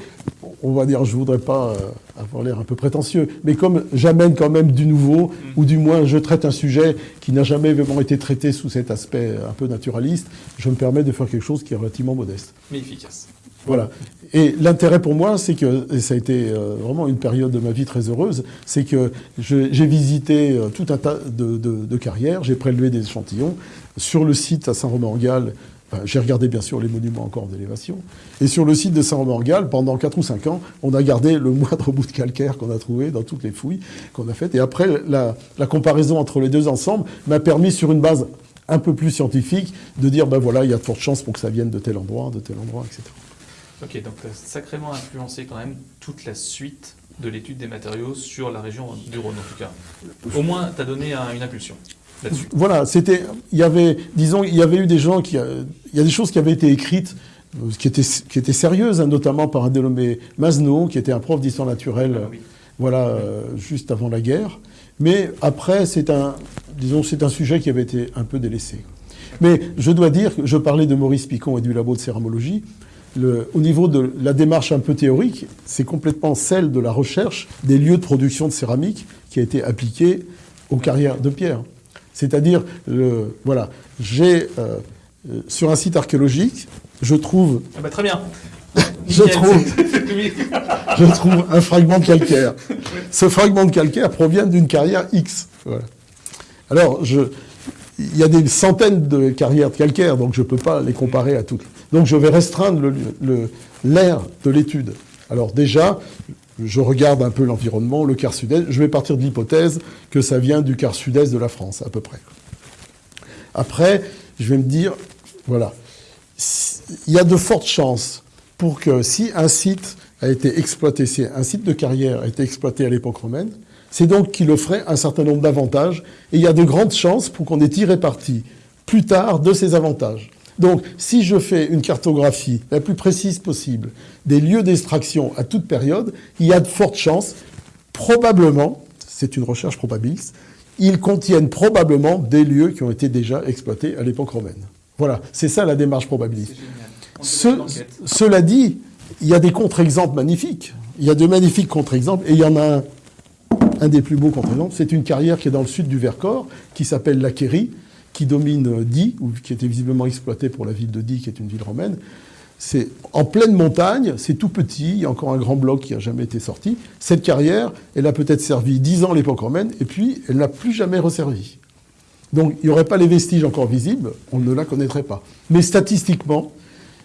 on va dire, je voudrais pas euh, avoir l'air un peu prétentieux, mais comme j'amène quand même du nouveau, mm. ou du moins je traite un sujet qui n'a jamais vraiment été traité sous cet aspect un peu naturaliste, je me permets de faire quelque chose qui est relativement modeste. Mais efficace. Voilà. Et l'intérêt pour moi, c'est que, et ça a été euh, vraiment une période de ma vie très heureuse, c'est que j'ai visité euh, tout un tas de, de carrières, j'ai prélevé des échantillons. Sur le site à Saint-Romain-en-Galles, j'ai regardé bien sûr les monuments encore d'élévation. Et sur le site de Saint-Romain-en-Galles, pendant 4 ou 5 ans, on a gardé le moindre bout de calcaire qu'on a trouvé dans toutes les fouilles qu'on a faites. Et après, la, comparaison entre les deux ensembles m'a permis, sur une base un peu plus scientifique, de dire, ben voilà, il y a de fortes chances pour que ça vienne de tel endroit, de tel endroit, etc. Ok, donc tu as sacrément influencé quand même toute la suite de l'étude des matériaux sur la région du Rhône, en tout cas. Au moins, tu as donné une impulsion. Voilà, c'était, il y avait, disons, il y avait eu des gens qui, euh, il y a des choses qui avaient été écrites, euh, qui étaient, qui étaient sérieuses, hein, notamment par un dénommé Masno, qui était un prof d'histoire naturelle, ah voilà, euh, juste avant la guerre. Mais après, c'est un, disons, c'est un sujet qui avait été un peu délaissé. Mais je dois dire, je parlais de Maurice Picon et du labo de céramologie. Le, au niveau de la démarche un peu théorique, c'est complètement celle de la recherche des lieux de production de céramique qui a été appliquée aux carrières de pierre. C'est-à-dire, voilà, j'ai euh, euh, sur un site archéologique, je trouve. Ah bah très bien. je, trouve, je trouve un fragment de calcaire. Ce fragment de calcaire provient d'une carrière X. Alors, je, il y a des centaines de carrières de calcaire, donc je ne peux pas les comparer à toutes. Donc je vais restreindre l'air de l'étude. Alors déjà, je regarde un peu l'environnement, le quart sud-est, je vais partir de l'hypothèse que ça vient du quart sud-est de la France, à peu près. Après, je vais me dire, voilà, il y a de fortes chances pour que si un site a été exploité, si un site de carrière a été exploité à l'époque romaine, c'est donc qu'il offrait un certain nombre d'avantages, et il y a de grandes chances pour qu'on ait tiré parti plus tard de ces avantages. Donc, si je fais une cartographie la plus précise possible des lieux d'extraction à toute période, il y a de fortes chances, probablement, c'est une recherche probabiliste, ils contiennent probablement des lieux qui ont été déjà exploités à l'époque romaine. Voilà, c'est ça la démarche probabiliste. cela dit, il y a des contre-exemples magnifiques. Il y a de magnifiques contre-exemples, et il y en a un, un des plus beaux contre-exemples, c'est une carrière qui est dans le sud du Vercors, qui s'appelle la qui domine Die, ou qui était visiblement exploité pour la ville de Die, qui est une ville romaine. C'est en pleine montagne, c'est tout petit, il y a encore un grand bloc qui n'a jamais été sorti. Cette carrière, elle a peut-être servi 10 ans à l'époque romaine, et puis elle n'a plus jamais resservi. Donc il n'y aurait pas les vestiges encore visibles, on ne la connaîtrait pas. Mais statistiquement,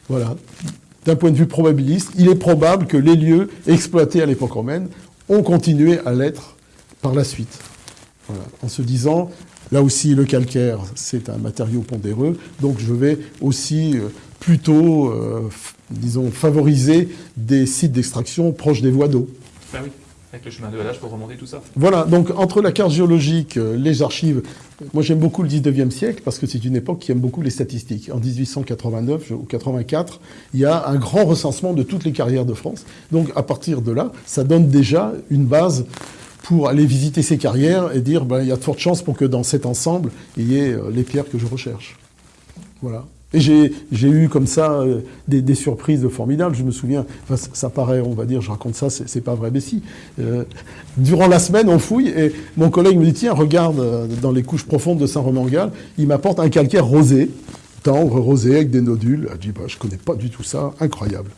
voilà, d'un point de vue probabiliste, il est probable que les lieux exploités à l'époque romaine ont continué à l'être par la suite. Voilà. En se disant, là aussi le calcaire, c'est un matériau pondéreux, donc je vais aussi euh, plutôt, euh, disons, favoriser des sites d'extraction proches des voies d'eau. Ben oui, avec le chemin de halage pour remonter tout ça. Voilà, donc entre la carte géologique, euh, les archives, moi j'aime beaucoup le 19e siècle parce que c'est une époque qui aime beaucoup les statistiques. En 1889 ou 84, il y a un grand recensement de toutes les carrières de France. Donc à partir de là, ça donne déjà une base pour aller visiter ces carrières et dire ben, il y a de fortes chances pour que dans cet ensemble, il y ait euh, les pierres que je recherche. Voilà. Et j'ai eu comme ça euh, des, surprises formidables. Je me souviens, ça, paraît, on va dire, je raconte ça, c'est pas vrai, mais si. Euh, durant la semaine, on fouille et mon collègue me dit tiens, regarde dans les couches profondes de Saint-Romangal, il m'apporte un calcaire rosé, tendre, rosé, avec des nodules. Je dis bah, je connais pas du tout ça, incroyable.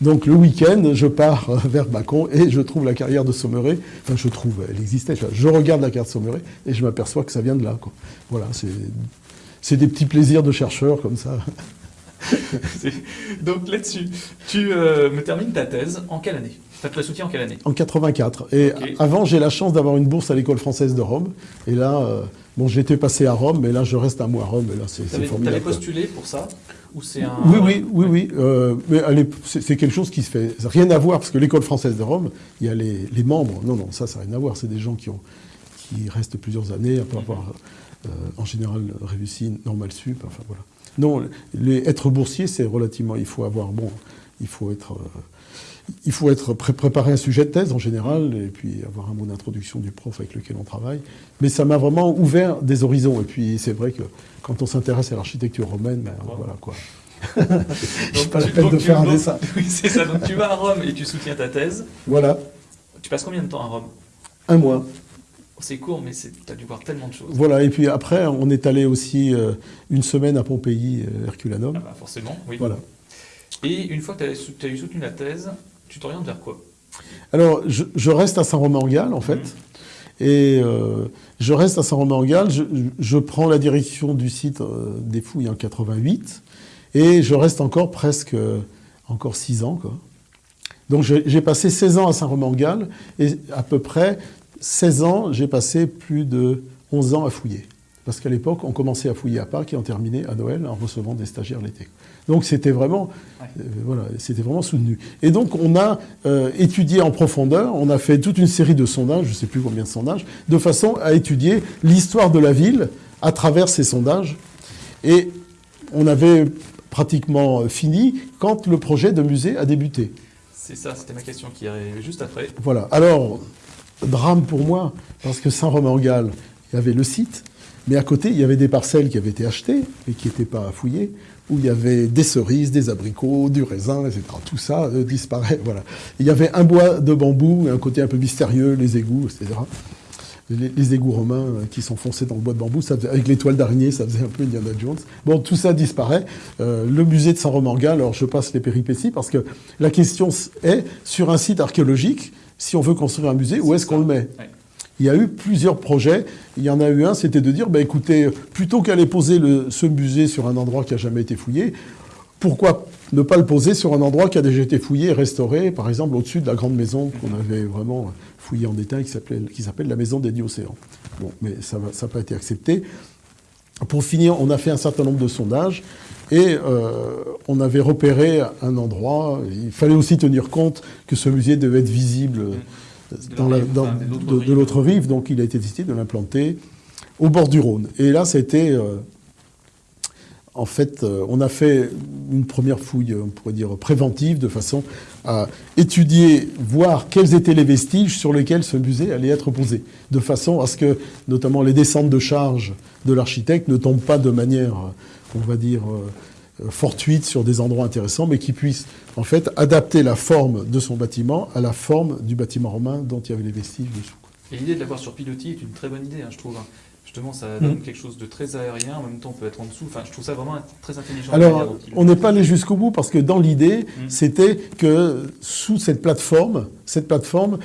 Donc le week-end, je pars vers Bacon et je trouve la carrière de Sommeré. Enfin, je trouve, elle existait. Je regarde la carte de Sommeré et je m'aperçois que ça vient de là. Voilà, c'est des petits plaisirs de chercheurs comme ça. Donc là-dessus, tu euh, me termines ta thèse en quelle année? Tu as le soutien en quelle année? En 84. Et okay. avant, j'ai la chance d'avoir une bourse à l'école française de Rome. Et là, euh, bon, j'étais passé à Rome, mais là, je reste un mois à Rome. Et là, c'est formidable. Tu avais postulé pour ça? Ou c'est un... Oui, oui, oui, oui. Euh, mais c'est quelque chose qui se fait. Rien à voir, parce que l'école française de Rome, il y a les, les, membres. Non, non, ça, ça n'a rien à voir. C'est des gens qui, ont, qui restent plusieurs années après avoir. -hmm euh, en général réussi, normal sup, enfin voilà. Non, les, être boursier, c'est relativement, il faut avoir, bon, il faut être, euh, il faut être pré préparer un sujet de thèse en général, et puis avoir un mot d'introduction du prof avec lequel on travaille. Mais ça m'a vraiment ouvert des horizons. Et puis c'est vrai que quand on s'intéresse à l'architecture romaine, ben, voilà quoi. donc, pas la peine de faire un donc, dessin. Oui, c'est ça. Donc tu vas à Rome et tu soutiens ta thèse. Voilà. Tu passes combien de temps à Rome? Un mois. C'est court, mais tu as dû voir tellement de choses. Voilà, et puis après, on est allé aussi euh, une semaine à Pompéi, euh, Herculanum. Ah bah forcément, oui. Voilà. Et une fois que tu as, as, eu soutenu la thèse, tu t'orientes vers quoi? Alors, je, je, reste à Saint-Romain-en-Galles, en fait. Mmh. Et euh, je reste à Saint-Romain-en-Galles. Je, je, prends la direction du site des fouilles en 88. Et je reste encore presque, encore 6 ans, quoi. Donc j'ai passé 16 ans à Saint-Romain-en-Galles et à peu près 16 ans, j'ai passé plus de 11 ans à fouiller. Parce qu'à l'époque, on commençait à fouiller à Pâques et on terminait à Noël en recevant des stagiaires l'été. Donc c'était vraiment, ouais. euh, voilà, c'était vraiment soutenu. Et donc on a euh, étudié en profondeur, on a fait toute une série de sondages, je ne sais plus combien de sondages, de façon à étudier l'histoire de la ville à travers ces sondages. Et on avait pratiquement fini quand le projet de musée a débuté. C'est ça, c'était ma question qui arrivait juste après. Voilà. Alors, drame pour moi, parce que Saint-Romain-en-Galles, il y avait le site, mais à côté, il y avait des parcelles qui avaient été achetées, mais qui n'étaient pas fouillées, où il y avait des cerises, des abricots, du raisin, etc. Tout ça euh, disparaît. Voilà. Il y avait un bois de bambou, un côté un peu mystérieux, les égouts, etc. Les, égouts romains euh, qui foncés dans le bois de bambou, ça faisait, avec les toiles d'araignée, ça faisait un peu Indiana Jones. Bon, tout ça disparaît. Euh, le musée de Saint-Romain-en-Galles, alors je passe les péripéties, parce que la question est, sur un site archéologique, si on veut construire un musée, où est-ce qu'on le met ouais. Il y a eu plusieurs projets. Il y en a eu un, c'était de dire, bah, écoutez, plutôt qu'aller poser le, ce musée sur un endroit qui n'a jamais été fouillé, pourquoi ne pas le poser sur un endroit qui a déjà été fouillé et restauré, par exemple au-dessus de la grande maison qu'on avait vraiment fouillée en détail, qui s'appelle la maison des Diocéans. Bon, mais ça n'a pas été accepté. Pour finir, on a fait un certain nombre de sondages et euh, on avait repéré un endroit. Il fallait aussi tenir compte que ce musée devait être visible de dans la, l'autre rive, donc il a été décidé de l'implanter au bord du Rhône. Et là, c'était euh, en fait, euh, on a fait une première fouille, on pourrait dire préventive, de façon à étudier, voir quels étaient les vestiges sur lesquels ce musée allait être posé, de façon à ce que, notamment, les descentes de charge de l'architecte ne tombent pas de manière, on va dire, euh, fortuite sur des endroits intéressants, mais qui puissent, en fait, adapter la forme de son bâtiment à la forme du bâtiment romain dont il y avait les vestiges dessous. Et l'idée de l'avoir sur pilotis est une très bonne idée, hein, je trouve. Justement, ça donne Mm. quelque chose de très aérien, en même temps on peut être en dessous. Enfin, je trouve ça vraiment très intelligent. Alors, on n'est pas allé jusqu'au bout parce que dans l'idée, Mm. c'était que sous cette plateforme, cette plateforme,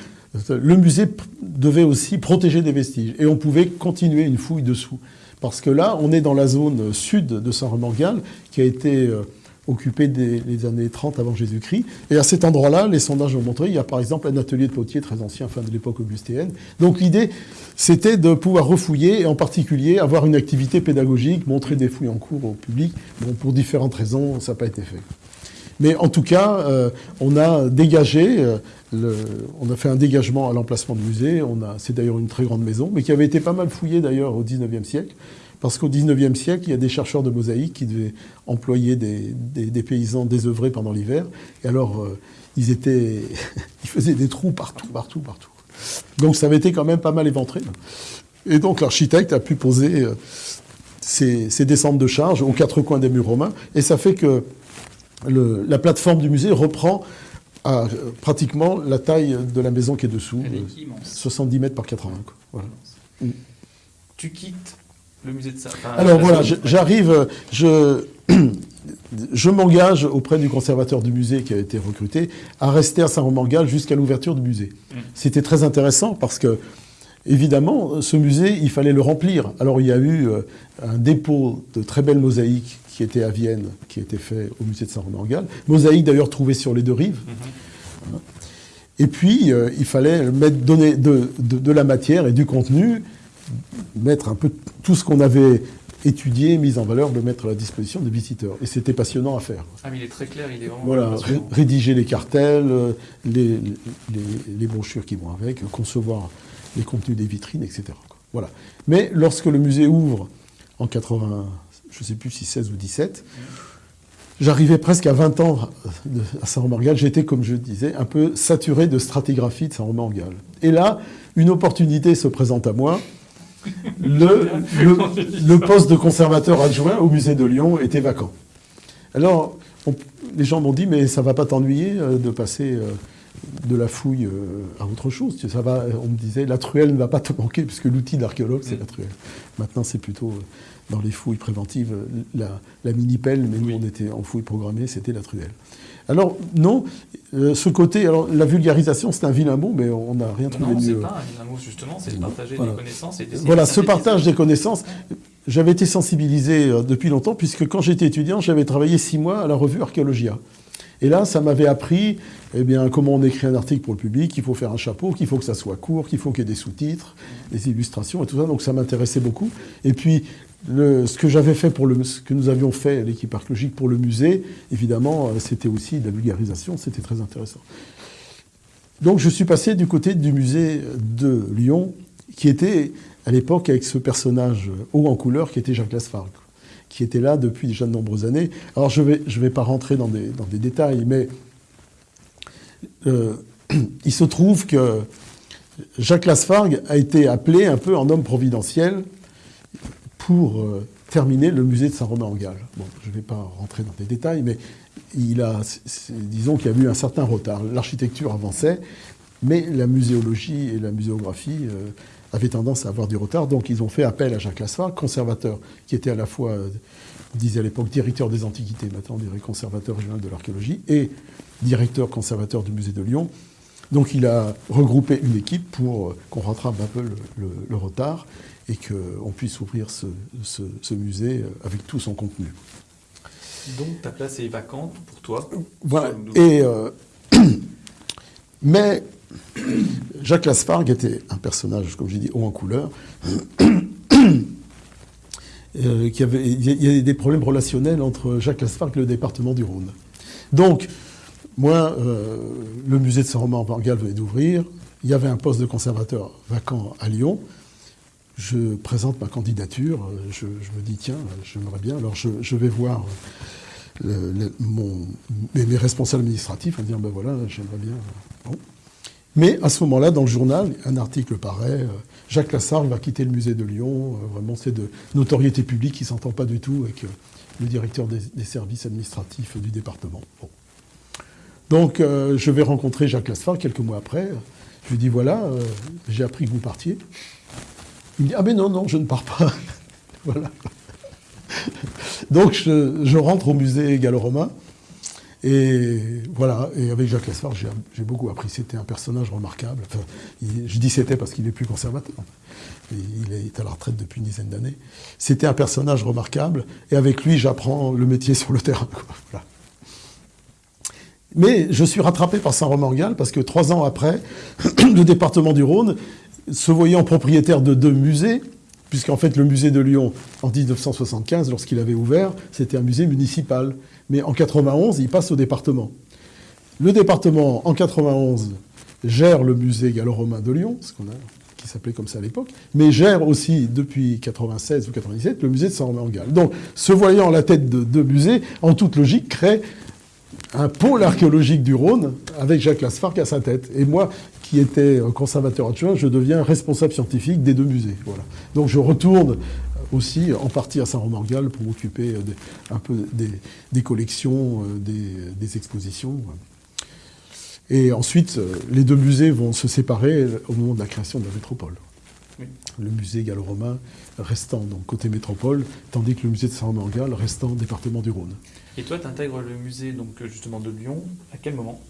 le musée devait aussi protéger des vestiges et on pouvait continuer une fouille dessous. Parce que là, on est dans la zone sud de Saint-Romain-Galles qui a été euh, occupée des les années 30 avant Jésus-Christ. Et à cet endroit-là, les sondages ont montré, il y a par exemple un atelier de potier très ancien, fin de l'époque augustéenne. Donc l'idée, c'était de pouvoir refouiller et en particulier avoir une activité pédagogique, montrer des fouilles en cours au public. Bon, pour différentes raisons, ça n'a pas été fait. Mais en tout cas, euh, on a dégagé, euh, on a fait un dégagement à l'emplacement du musée. C'est d'ailleurs une très grande maison, mais qui avait été pas mal fouillée d'ailleurs au 19e siècle. Parce qu'au 19e siècle, il y a des chercheurs de mosaïque qui devaient employer des, paysans désœuvrés pendant l'hiver. Et alors, euh, ils, faisaient des trous partout, partout, partout. Donc ça avait été quand même pas mal éventré. Et donc l'architecte a pu poser euh, ses, descentes de charge aux quatre coins des murs romains. Et ça fait que la plateforme du musée reprend à, pratiquement la taille de la maison qui est dessous, Elle euh, est immense. 70 mètres par 80. quoi. Voilà. Mm. Tu quittes le musée de enfin, Alors voilà, j'arrive, je, je m'engage auprès du conservateur du musée qui a été recruté à rester à Saint-Romain-Galles jusqu'à l'ouverture du musée. Mm. C'était très intéressant parce que, évidemment, ce musée, il fallait le remplir. Alors il y a eu euh, un dépôt de très belles mosaïques qui était à Vienne, qui était fait au musée de Saint-Romain-Galles. Mosaïques d'ailleurs trouvées sur les deux rives. Mhm. Et puis, euh, il fallait mettre, donner de, de- de la matière et du contenu, mettre un peu tout ce qu'on avait étudié, mis en valeur, le mettre à la disposition des visiteurs. Et c'était passionnant à faire. Ah, mais il est très clair, il est vraiment. Voilà, rédiger les cartels, euh, les, les, les brochures qui vont avec, concevoir les contenus des vitrines, etc. Voilà. Mais lorsque le musée ouvre en 80, je ne sais plus si 16 ou 17, j'arrivais presque à 20 ans de- à Saint-Romain-Galles. J'étais, comme je disais, un peu saturé de stratigraphie de Saint-Romain-Galles. Et là, une opportunité se présente à moi. Le, poste de conservateur adjoint au musée de Lyon était vacant. Alors, les gens m'ont dit, mais ça va pas t'ennuyer euh, de passer euh, de la fouille euh, à autre chose? Ça va, on me disait, la truelle ne va pas te manquer, puisque l'outil d'archéologue, c'est la truelle. Maintenant, c'est plutôt euh, dans les fouilles préventives, la, la mini-pelle, mais nous, Oui. on était en fouille programmée, c'était la truelle. Alors, non, euh, ce côté, alors la vulgarisation, c'est un vilain mot, mais on n'a rien trouvé Non, c'est mieux. pas un vilain mot, justement, c'est de partager Voilà. des connaissances et Voilà, ce partage des connaissances, j'avais été sensibilisé euh, depuis longtemps, puisque quand j'étais étudiant, j'avais travaillé six mois à la revue Archéologia. Et là, ça m'avait appris eh bien, comment on écrit un article pour le public, qu'il faut faire un chapeau, qu'il faut que ça soit court, qu'il faut qu'il y ait des sous-titres, des illustrations et tout ça. Donc ça m'intéressait beaucoup. Et puis, ce que nous avions fait, l'équipe archéologique pour le musée, évidemment, euh, c'était aussi de la vulgarisation, c'était très intéressant. Donc je suis passé du côté du musée de Lyon, qui était à l'époque avec ce personnage haut en couleur qui était Jacques Lasfargue, qui était là depuis déjà de nombreuses années. Alors je ne vais, pas rentrer dans des, dans des détails, mais euh, il se trouve que Jacques Lasfargue a été appelé un peu en homme providentiel pour euh, terminer le musée de Saint-Romain-en-Galles. Bon, je ne vais pas rentrer dans des détails, mais il a, disons qu'il y a eu un certain retard. L'architecture avançait, mais la muséologie et la muséographie euh, avaient tendance à avoir du retard. Donc ils ont fait appel à Jacques Lasfargue, conservateur, qui était à la fois, disait à l'époque, directeur des antiquités, maintenant on dirait conservateur régional de l'archéologie, et directeur conservateur du musée de Lyon. Donc il a regroupé une équipe pour euh, qu'on rattrape un peu le retard et qu'on puisse ouvrir ce, ce- ce musée euh, avec tout son contenu. Donc ta place est vacante pour toi. Voilà. Sur le- Et, euh, mais Jacques Lasfargue était un personnage, comme j'ai dit, haut en couleur, euh, qui avait, il y a- des problèmes relationnels entre Jacques Lasfargue et le département du Rhône. Donc, moi, euh, le musée de Saint-Romain-en-Galles venait d'ouvrir. Il y avait un poste de conservateur vacant à Lyon. Je présente ma candidature. euh, Je, me dis, tiens, j'aimerais bien. Alors, je, vais voir mon- mes, responsables administratifs en disant, ben voilà, j'aimerais bien. euh, Bon. Mais à ce moment-là, dans le journal, un article paraît, euh, Jacques Lassalle va quitter le musée de Lyon. euh, vraiment, c'est de notoriété publique qui ne s'entend pas du tout avec euh, le directeur des, services administratifs du département. Bon. Donc, euh, je vais rencontrer Jacques Lassalle quelques mois après. Je lui dis, voilà, euh, j'ai appris que vous partiez. Il me dit, ah mais non, non, je ne pars pas. voilà. Donc je, rentre au musée gallo-romain. Et voilà, et avec Jacques Lesfard, j'ai beaucoup appris. C'était un personnage remarquable. Je dis c'était parce qu'il est plus conservateur. Il est à la retraite depuis une dizaine d'années. C'était un personnage remarquable. Et avec lui, j'apprends le métier sur le terrain. Mais je suis rattrapé par Saint-Romain-en-Galles parce que trois ans après, le département du Rhône, se voyant propriétaire de deux musées, puisqu'en fait le musée de Lyon, en 1975, lorsqu'il avait ouvert, c'était un musée municipal. Mais en 91, il passe au département. Le département, en 91, gère le musée gallo-romain de Lyon, ce qu'on a, qui s'appelait comme ça à l'époque, mais gère aussi, depuis 96 ou 97, le musée de Saint-Romain-en-Galles. Donc, se voyant à la tête de deux musées, en toute logique, crée un pôle archéologique du Rhône avec Jacques Lasfargue à sa tête. Et moi, qui étais conservateur adjoint, je deviens responsable scientifique des deux musées. Voilà. Donc je retourne aussi en partie à Saint-Romain-en-Galles pour m'occuper euh, un peu des, des collections, euh, des, des expositions. Et ensuite, euh, les deux musées vont se séparer au moment de la création de la métropole. Oui. Le musée gallo-romain restant donc côté métropole, tandis que le musée de Saint-Romain-en-Galles restant département du Rhône. Et toi, tu intègres le musée donc euh, justement de Lyon. À quel moment?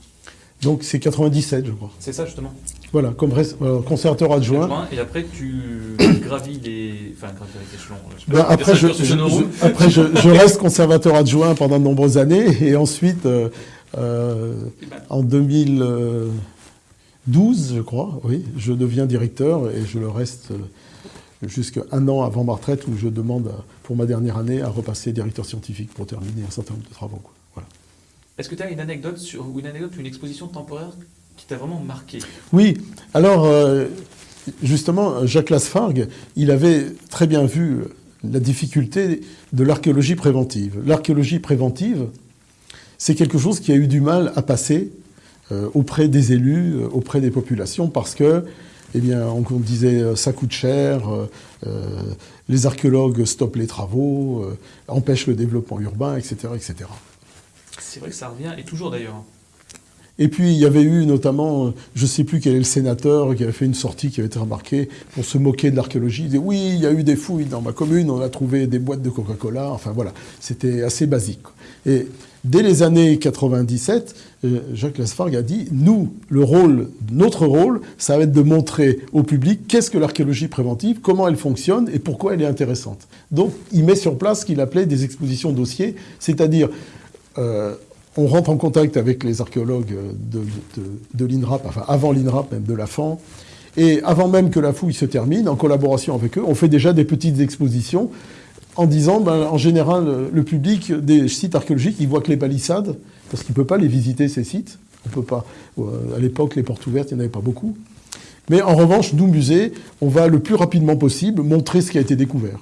Donc c'est 97, je crois. C'est ça justement. Voilà, comme euh, conservateur adjoint. Adjoint, Et après, tu gravis les. Enfin, gravis les échelons. Je pas Ben, après, je, après reste conservateur adjoint pendant de nombreuses années et ensuite, euh, euh, ben, en 2012, je crois, oui, je deviens directeur et je le reste euh, jusqu'à un an avant ma retraite où je demande pour ma dernière année à repasser directeur scientifique pour terminer un certain nombre de travaux. quoi. Voilà. Est-ce que tu as une anecdote sur ou une anecdote une exposition temporaire qui t'a vraiment marqué? Oui, alors euh, justement, Jacques Lasfargue, il avait très bien vu la difficulté de l'archéologie préventive. L'archéologie préventive, c'est quelque chose qui a eu du mal à passer euh, auprès des élus, euh, auprès des populations, parce que, eh bien, on, on disait euh, ça coûte cher, euh, euh, les archéologues stoppent les travaux, empêchent le développement urbain, etc., etc. C'est vrai que ça revient, et toujours d'ailleurs. Et puis il y avait eu notamment, je ne sais plus quel est le sénateur qui avait fait une sortie qui avait été remarquée pour se moquer de l'archéologie. Il disait oui, il y a eu des fouilles dans ma commune, on a trouvé des boîtes de Coca-Cola. Enfin voilà, c'était assez basique. Et dès les années 97, euh, Jacques Lasfargue a dit nous, le rôle, notre rôle, ça va être de montrer au public qu'est-ce que l'archéologie préventive, comment elle fonctionne et pourquoi elle est intéressante. Donc il met sur place ce qu'il appelait des expositions dossiers, c'est-à-dire euh, on rentre en contact avec les archéologues de, de, de l'INRAP, enfin avant l'INRAP, même de la FAN, et avant même que la fouille se termine, en collaboration avec eux, on fait déjà des petites expositions en disant, ben, en général, le public des sites archéologiques, il voit que les palissades, parce qu'il ne peut pas les visiter, ces sites. On peut pas. euh, À l'époque, les portes ouvertes, il n'y en avait pas beaucoup. Mais en revanche, nous, musées, on va le plus rapidement possible montrer ce qui a été découvert.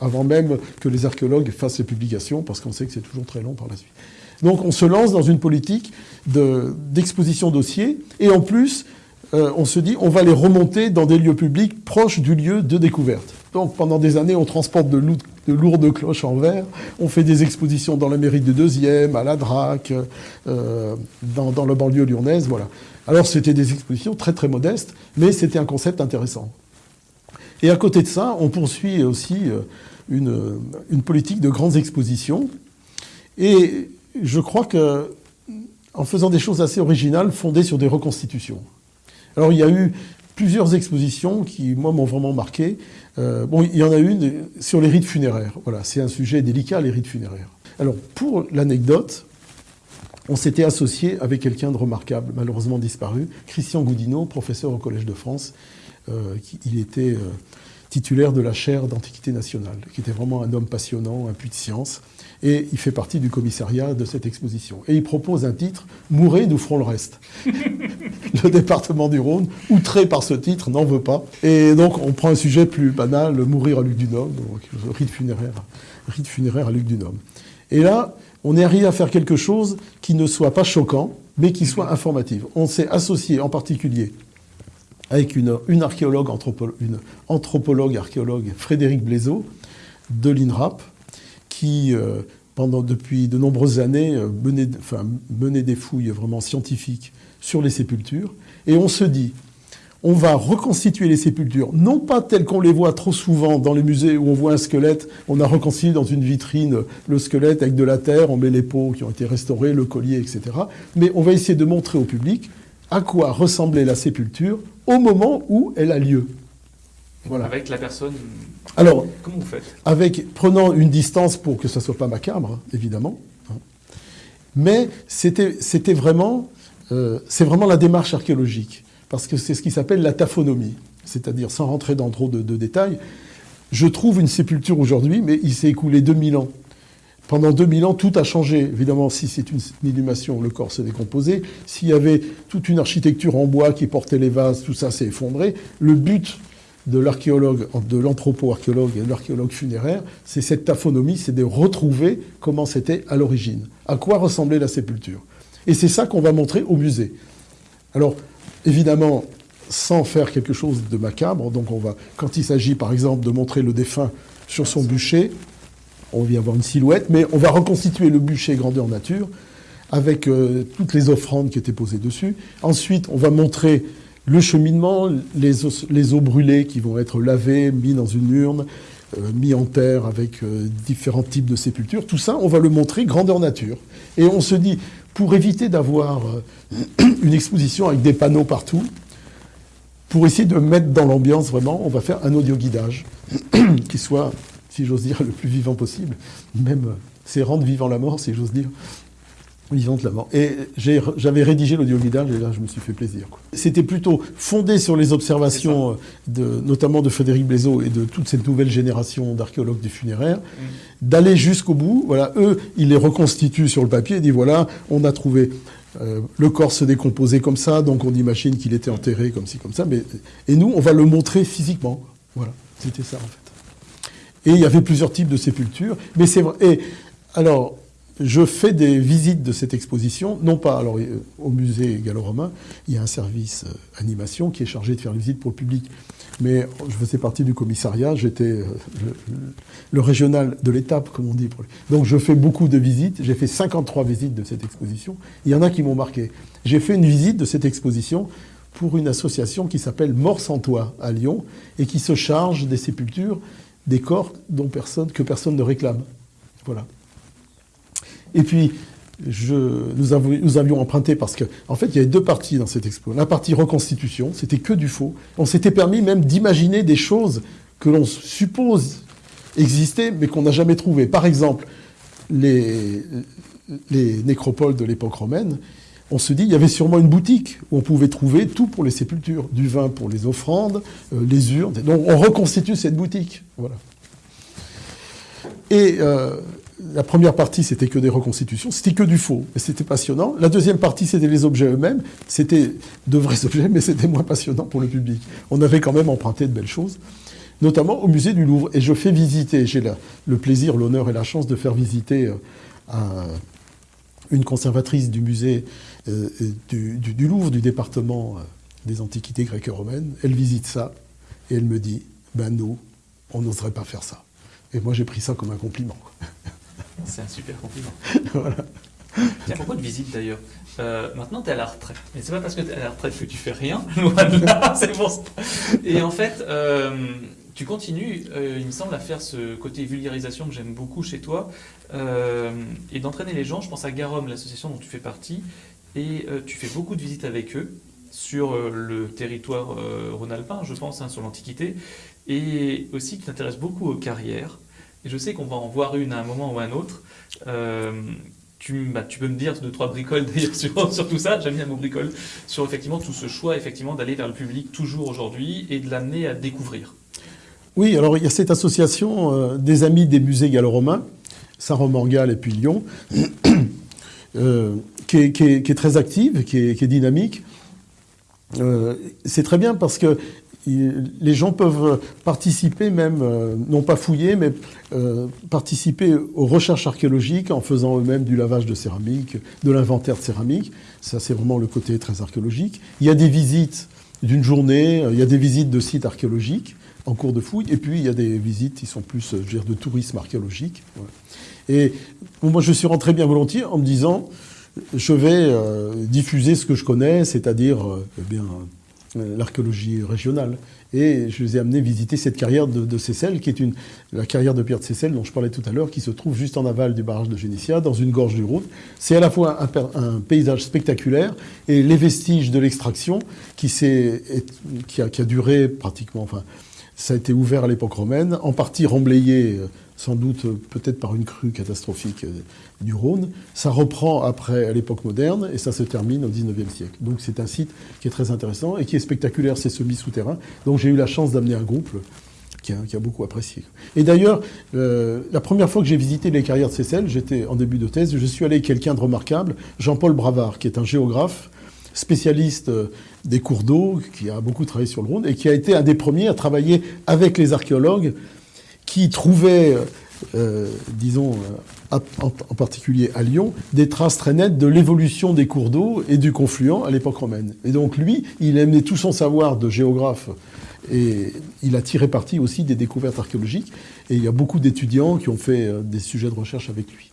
Avant même que les archéologues fassent les publications, parce qu'on sait que c'est toujours très long par la suite. Donc on se lance dans une politique de- d'exposition dossier, et en plus, euh, on se dit, on va les remonter dans des lieux publics proches du lieu de découverte. Donc pendant des années, on transporte de, lou- de lourdes cloches en verre, on fait des expositions dans la mairie de Deuxième, à la DRAC, euh, dans, dans le banlieue lyonnaise, voilà. Alors c'était des expositions très très modestes, mais c'était un concept intéressant. Et à côté de ça, on poursuit aussi euh, une, une politique de grandes expositions. Et je crois que, en faisant des choses assez originales, fondées sur des reconstitutions. Alors il y a eu plusieurs expositions qui, moi, m'ont vraiment marqué. Euh, bon, il y en a une sur les rites funéraires. Voilà, c'est un sujet délicat, les rites funéraires. Alors, pour l'anecdote, on s'était associé avec quelqu'un de remarquable, malheureusement disparu, Christian Goudineau, professeur au Collège de France. Euh, qui, il était euh, titulaire de la chaire d'Antiquité nationale, qui était vraiment un homme passionnant, un puits de science. Et il fait partie du commissariat de cette exposition. Et il propose un titre Mourez, nous ferons le reste. le département du Rhône, outré par ce titre, n'en veut pas. Et donc, on prend un sujet plus banal, mourir à Luc du rite funéraire, rite funéraire à Luc du. Et là, on est arrivé à faire quelque chose qui ne soit pas choquant, mais qui soit informatif. On s'est associé en particulier avec une, archéologue, anthropo- une anthropologue archéologue, Frédéric Blaiseau, de l'INRAP, qui, euh, pendant, depuis de nombreuses années, euh, menait, enfin, menait des fouilles vraiment scientifiques sur les sépultures. Et on se dit, on va reconstituer les sépultures, non pas telles qu'on les voit trop souvent dans les musées où on voit un squelette, on a reconstitué dans une vitrine le squelette avec de la terre, on met les peaux qui ont été restaurées, le collier, etc. Mais on va essayer de montrer au public à quoi ressemblait la sépulture au moment où elle a lieu. Voilà. Avec la personne. Alors, comment vous faites? Avec prenant une distance pour que ça soit pas macabre, évidemment. Hein. Mais c'était vraiment, euh, c'est vraiment la démarche archéologique parce que c'est ce qui s'appelle la taphonomie, c'est-à-dire sans rentrer dans trop de, détails. Je trouve une sépulture aujourd'hui, mais il s'est écoulé 2000 ans. Pendant 2000 ans, tout a changé. Évidemment, si c'est une inhumation, le corps s'est décomposé. S'il y avait toute une architecture en bois qui portait les vases, tout ça s'est effondré. Le but de l'archéologue, de l'anthropo-archéologue et de l'archéologue funéraire, c'est cette taphonomie, c'est de retrouver comment c'était à l'origine, à quoi ressemblait la sépulture. Et c'est ça qu'on va montrer au musée. Alors, évidemment, sans faire quelque chose de macabre. Donc on va, quand il s'agit par exemple de montrer le défunt sur son bûcher, on vient voir une silhouette, mais on va reconstituer le bûcher grandeur nature avec euh, toutes les offrandes qui étaient posées dessus. Ensuite, on va montrer le cheminement, les, eaux brûlées qui vont être lavées, mis dans une urne, euh, mis en terre avec euh, différents types de sépultures. Tout ça, on va le montrer grandeur nature. Et on se dit, pour éviter d'avoir euh, une exposition avec des panneaux partout, pour essayer de mettre dans l'ambiance vraiment, on va faire un audio guidage qui soit, si j'ose dire, le plus vivant possible. Même, c'est rendre vivant la mort, si j'ose dire vivante la mort. Et j'avais rédigé l'audio guidage et là, je me suis fait plaisir. C'était plutôt fondé sur les observations, euh, de, notamment de Frédéric Blaiseau et de toute cette nouvelle génération d'archéologues du funéraire, mm. d'aller jusqu'au bout. Voilà, eux, ils les reconstituent sur le papier et disent voilà, on a trouvé. Euh, le corps se décomposait comme ça, donc on imagine qu'il était enterré comme ci, comme ça. Mais, et nous, on va le montrer physiquement. Voilà, c'était ça en fait. Et il y avait plusieurs types de sépultures. Mais c'est vrai. Et alors, je fais des visites de cette exposition, non pas alors, euh, au musée gallo-romain, il y a un service euh, animation qui est chargé de faire les visites pour le public, mais je faisais partie du commissariat, j'étais euh, le, régional de l'étape, comme on dit. Donc je fais beaucoup de visites, j'ai fait 53 visites de cette exposition, il y en a qui m'ont marqué. J'ai fait une visite de cette exposition pour une association qui s'appelle Mort sans toit à Lyon et qui se charge des sépultures, des corps dont personne, que personne ne réclame. Voilà. Et puis, nous, avions, emprunté parce qu'en en fait, il y avait deux parties dans cette expo. La partie reconstitution, c'était que du faux. On s'était permis même d'imaginer des choses que l'on suppose exister, mais qu'on n'a jamais trouvées. Par exemple, les, nécropoles de l'époque romaine, on se dit, il y avait sûrement une boutique où on pouvait trouver tout pour les sépultures, du vin pour les offrandes, euh, les urnes. Donc on reconstitue cette boutique. Voilà. Et euh, la première partie, c'était que des reconstitutions, c'était que du faux, et c'était passionnant. La deuxième partie, c'était les objets eux-mêmes, c'était de vrais objets, mais c'était moins passionnant pour le public. On avait quand même emprunté de belles choses, notamment au musée du Louvre. Et je fais visiter, j'ai le plaisir, l'honneur et la chance de faire visiter euh, une conservatrice du musée euh, du, Louvre, du département euh, des antiquités grecques et romaines. Elle visite ça, et elle me dit, ben nous, on n'oserait pas faire ça. Et moi, j'ai pris ça comme un compliment. C'est un super compliment. voilà. Tiens, pourquoi de visite d'ailleurs euh, Maintenant, tu es à la retraite. Mais c'est pas parce que tu es à la retraite que tu fais rien. c'est bon. Et en fait, euh, tu continues, euh, il me semble, à faire ce côté vulgarisation que j'aime beaucoup chez toi et d'entraîner les gens. Je pense à Garom, l'association dont tu fais partie, et tu fais beaucoup de visites avec eux sur le territoire rhône-alpin, je pense, hein, sur l'Antiquité, et aussi qui t'intéresse beaucoup aux carrières. Et je sais qu'on va en voir une à un moment ou à un autre. Euh, tu, bah, tu, peux me dire deux, trois bricoles d'ailleurs sur, tout ça, j'aime bien mot bricole, sur effectivement tout ce choix effectivement d'aller vers le public toujours aujourd'hui et de l'amener à découvrir. Oui, alors il y a cette association euh, des amis des musées gallo-romains, Saint-Romain-Galles et puis Lyon, euh, qui, est, très active, qui est, dynamique. c'est très bien parce que les gens peuvent participer même, euh, non pas fouiller, mais euh, participer aux recherches archéologiques en faisant eux-mêmes du lavage de céramique, de l'inventaire de céramique. Ça, c'est vraiment le côté très archéologique. Il y a des visites d'une journée, il y a des visites de sites archéologiques en cours de fouille, et puis il y a des visites qui sont plus je veux dire, de tourisme archéologique. Et moi, je suis rentré bien volontiers en me disant, je vais euh, diffuser ce que je connais, c'est-à-dire eh bien euh, l'archéologie régionale. Et je les ai amenés visiter cette carrière de, de Seyssel, qui est une, la carrière de Pierre de Seyssel dont je parlais tout à l'heure, qui se trouve juste en aval du barrage de Génissia, dans une gorge du Rhône. C'est à la fois un, paysage spectaculaire et les vestiges de l'extraction qui, qui, a, qui a duré pratiquement, enfin, ça a été ouvert à l'époque romaine, en partie remblayé euh, sans doute peut-être par une crue catastrophique euh, du Rhône. Ça reprend après l'époque moderne et ça se termine au 19e siècle. Donc c'est un site qui est très intéressant et qui est spectaculaire, c'est semi-souterrain. Donc j'ai eu la chance d'amener un groupe qui a, beaucoup apprécié. Et d'ailleurs, euh, la première fois que j'ai visité les carrières de Seyssel, j'étais en début de thèse, je suis allé avec quelqu'un de remarquable, Jean-Paul Bravard, qui est un géographe spécialiste euh, des cours d'eau, qui a beaucoup travaillé sur le Rhône et qui a été un des premiers à travailler avec les archéologues qui trouvaient, euh, disons, euh, en, particulier à Lyon, des traces très nettes de l'évolution des cours d'eau et du confluent à l'époque romaine. Et donc lui, il a amené tout son savoir de géographe et il a tiré parti aussi des découvertes archéologiques. Et il y a beaucoup d'étudiants qui ont fait euh, des sujets de recherche avec lui.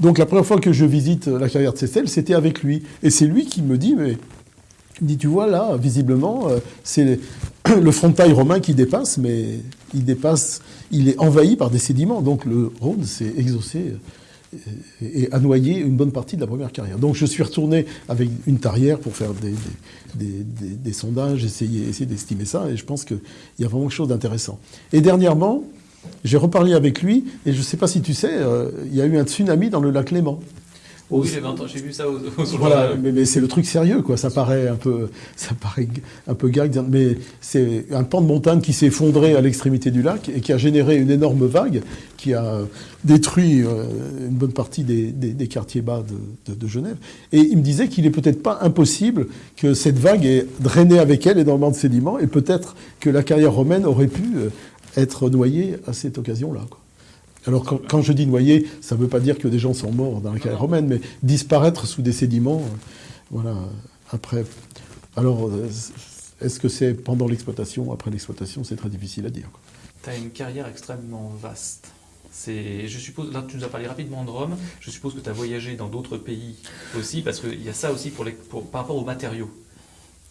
Donc la première fois que je visite la carrière de Cécile, c'était avec lui. Et c'est lui qui me dit, mais il dit, tu vois là, visiblement, c'est le frontail romain qui dépasse, mais il dépasse, il est envahi par des sédiments. Donc le Rhône s'est exaucé euh, et a noyé une bonne partie de la première carrière. Donc je suis retourné avec une tarière pour faire des, sondages, essayer, essayer d'estimer ça, et je pense qu'il y a vraiment quelque chose d'intéressant. Et dernièrement, j'ai reparlé avec lui, et je ne sais pas si tu sais, euh, il y a eu un tsunami dans le lac Léman. Oui, j'ai vu ça au, Voilà, mais, c'est le truc sérieux, quoi. Ça paraît un peu, ça paraît un peu gag, mais c'est un pan de montagne qui s'est effondré à l'extrémité du lac et qui a généré une énorme vague qui a détruit euh, une bonne partie des, quartiers bas de, Genève. Et il me disait qu'il est peut-être pas impossible que cette vague ait drainé avec elle énormément de sédiments et peut-être que la carrière romaine aurait pu euh, être noyée à cette occasion-là. Alors quand, je dis noyer, ça ne veut pas dire que des gens sont morts dans la carrière romaine, mais disparaître sous des sédiments, euh, voilà, après. Alors, euh, est-ce que c'est pendant l'exploitation, après l'exploitation, c'est très difficile à dire. Tu as une carrière extrêmement vaste. Je suppose, là tu nous as parlé rapidement de Rome, je suppose que tu as voyagé dans d'autres pays aussi, parce qu'il y a ça aussi pour les, par rapport aux matériaux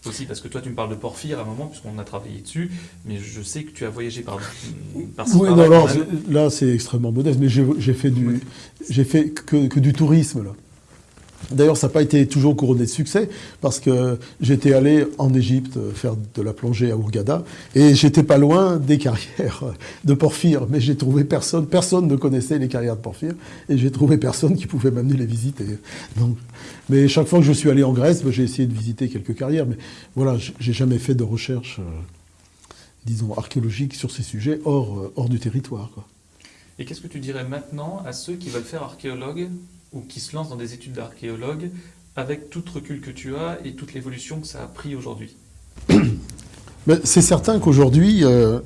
aussi, parce que toi, tu me parles de Porphyre à un moment, puisqu'on a travaillé dessus, mais je sais que tu as voyagé par, par Oui, non, là, c'est extrêmement modeste, mais j'ai fait, du, j'ai fait que, que, du tourisme, là. D'ailleurs, ça n'a pas été toujours couronné de succès, parce que j'étais allé en Égypte faire de la plongée à Ourgada, et j'étais pas loin des carrières de Porphyre, mais j'ai trouvé personne, personne ne connaissait les carrières de Porphyre, et j'ai trouvé personne qui pouvait m'amener les visiter. Donc, mais chaque fois que je suis allé en Grèce, j'ai essayé de visiter quelques carrières, mais voilà, j'ai jamais fait de recherche, euh, disons, archéologique sur ces sujets hors, euh, hors du territoire. Et qu'est-ce que tu dirais maintenant à ceux qui veulent faire archéologue? Ou qui se lancent dans des études d'archéologue avec tout recul que tu as et toute l'évolution que ça a pris aujourd'hui C'est certain qu'aujourd'hui, euh,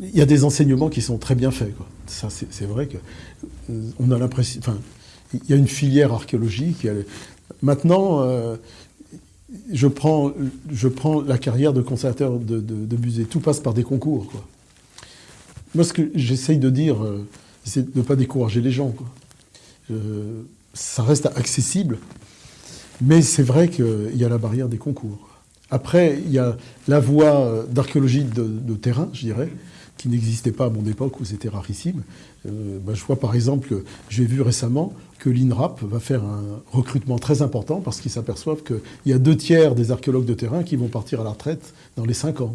il y a des enseignements qui sont très bien faits. Ça, c'est vrai que euh, on a l'impression. Enfin, il y a une filière archéologique. Maintenant, euh, je, prends, je prends la carrière de conservateur de, de, musée. Tout passe par des concours. Quoi. Moi, ce que j'essaye de dire, c'est de ne pas décourager les gens. Quoi. Euh, ça reste accessible, mais c'est vrai qu'il y a la barrière des concours. Après, il y a la voie d'archéologie de, terrain, je dirais, qui n'existait pas à mon époque où c'était rarissime. Euh, ben, je vois par exemple, j'ai vu récemment que l'INRAP va faire un recrutement très important parce qu'ils s'aperçoivent qu'il y a deux tiers des archéologues de terrain qui vont partir à la retraite dans les cinq ans.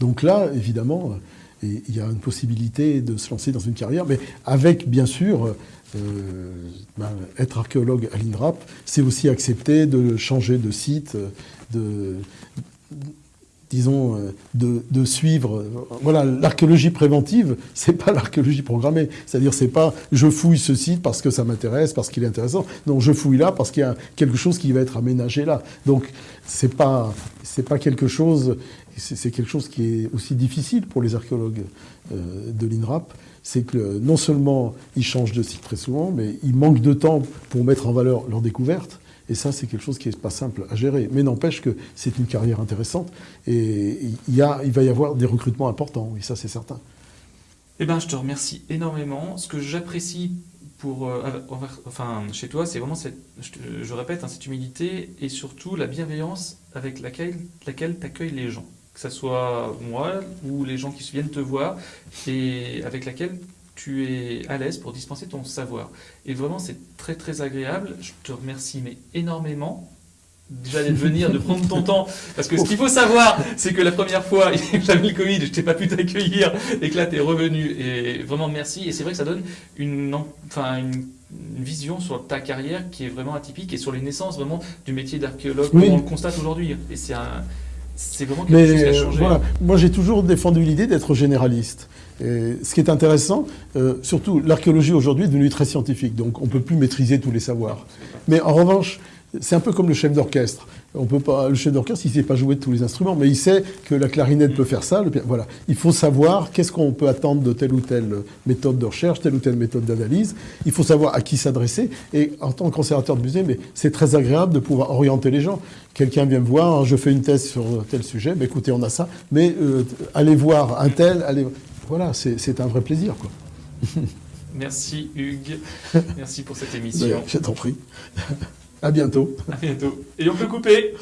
Donc là, évidemment, il y a une possibilité de se lancer dans une carrière, mais avec bien sûr euh, ben, être archéologue à l'INRAP, c'est aussi accepter de changer de site, de, disons, euh, de, suivre. Voilà, l'archéologie préventive, c'est pas l'archéologie programmée. C'est-à-dire, c'est pas je fouille ce site parce que ça m'intéresse, parce qu'il est intéressant. Non, je fouille là parce qu'il y a quelque chose qui va être aménagé là. Donc, c'est pas, c'est pas quelque chose, c'est quelque chose qui est aussi difficile pour les archéologues euh, de l'INRAP c'est que non seulement ils changent de site très souvent, mais ils manquent de temps pour mettre en valeur leurs découvertes. Et ça, c'est quelque chose qui n'est pas simple à gérer. Mais n'empêche que c'est une carrière intéressante et il, y a, il va y avoir des recrutements importants, oui, ça c'est certain. Eh bien, je te remercie énormément. Ce que j'apprécie pour, euh, enfin, chez toi, c'est vraiment cette, je, te- je répète, hein, cette humilité et surtout la bienveillance avec laquelle, laquelle tu accueilles les gens. Que ce soit moi ou les gens qui viennent te voir et avec laquelle tu es à l'aise pour dispenser ton savoir. Et vraiment, c'est très très agréable. Je te remercie mais énormément. Déjà d'être venir, de prendre ton temps. Parce que ce qu'il faut savoir, c'est que la première fois, j'avais le Covid, je t'ai pas pu t'accueillir et que là, tu es revenu. Et vraiment, merci. Et c'est vrai que ça donne une, en- enfin, une, une vision sur ta carrière qui est vraiment atypique et sur les naissances vraiment du métier d'archéologue, Oui. on le constate aujourd'hui. Et c'est un, c'est vraiment quelque chose qui Mais a euh, changé. voilà, moi j'ai toujours défendu l'idée d'être généraliste. Et ce qui est intéressant, euh, surtout l'archéologie aujourd'hui est devenue très scientifique, donc on ne peut plus maîtriser tous les savoirs. Mais en revanche, c'est un peu comme le chef d'orchestre. On peut pas, le chef d'orchestre, il ne sait pas jouer de tous les instruments, mais il sait que la clarinette peut faire ça. le voilà. Il faut savoir qu'est-ce qu'on peut attendre de telle ou telle méthode de recherche, telle ou telle méthode d'analyse. Il faut savoir à qui s'adresser. Et en tant que conservateur de musée, mais c'est très agréable de pouvoir orienter les gens. Quelqu'un vient me voir, je fais une thèse sur tel sujet, ben écoutez, on a ça. Mais euh, allez voir un tel, allez. Voilà, c'est un vrai plaisir. Quoi. Merci Hugues. Merci pour cette émission. Je t'en prie. À bientôt. À bientôt. Et on peut couper.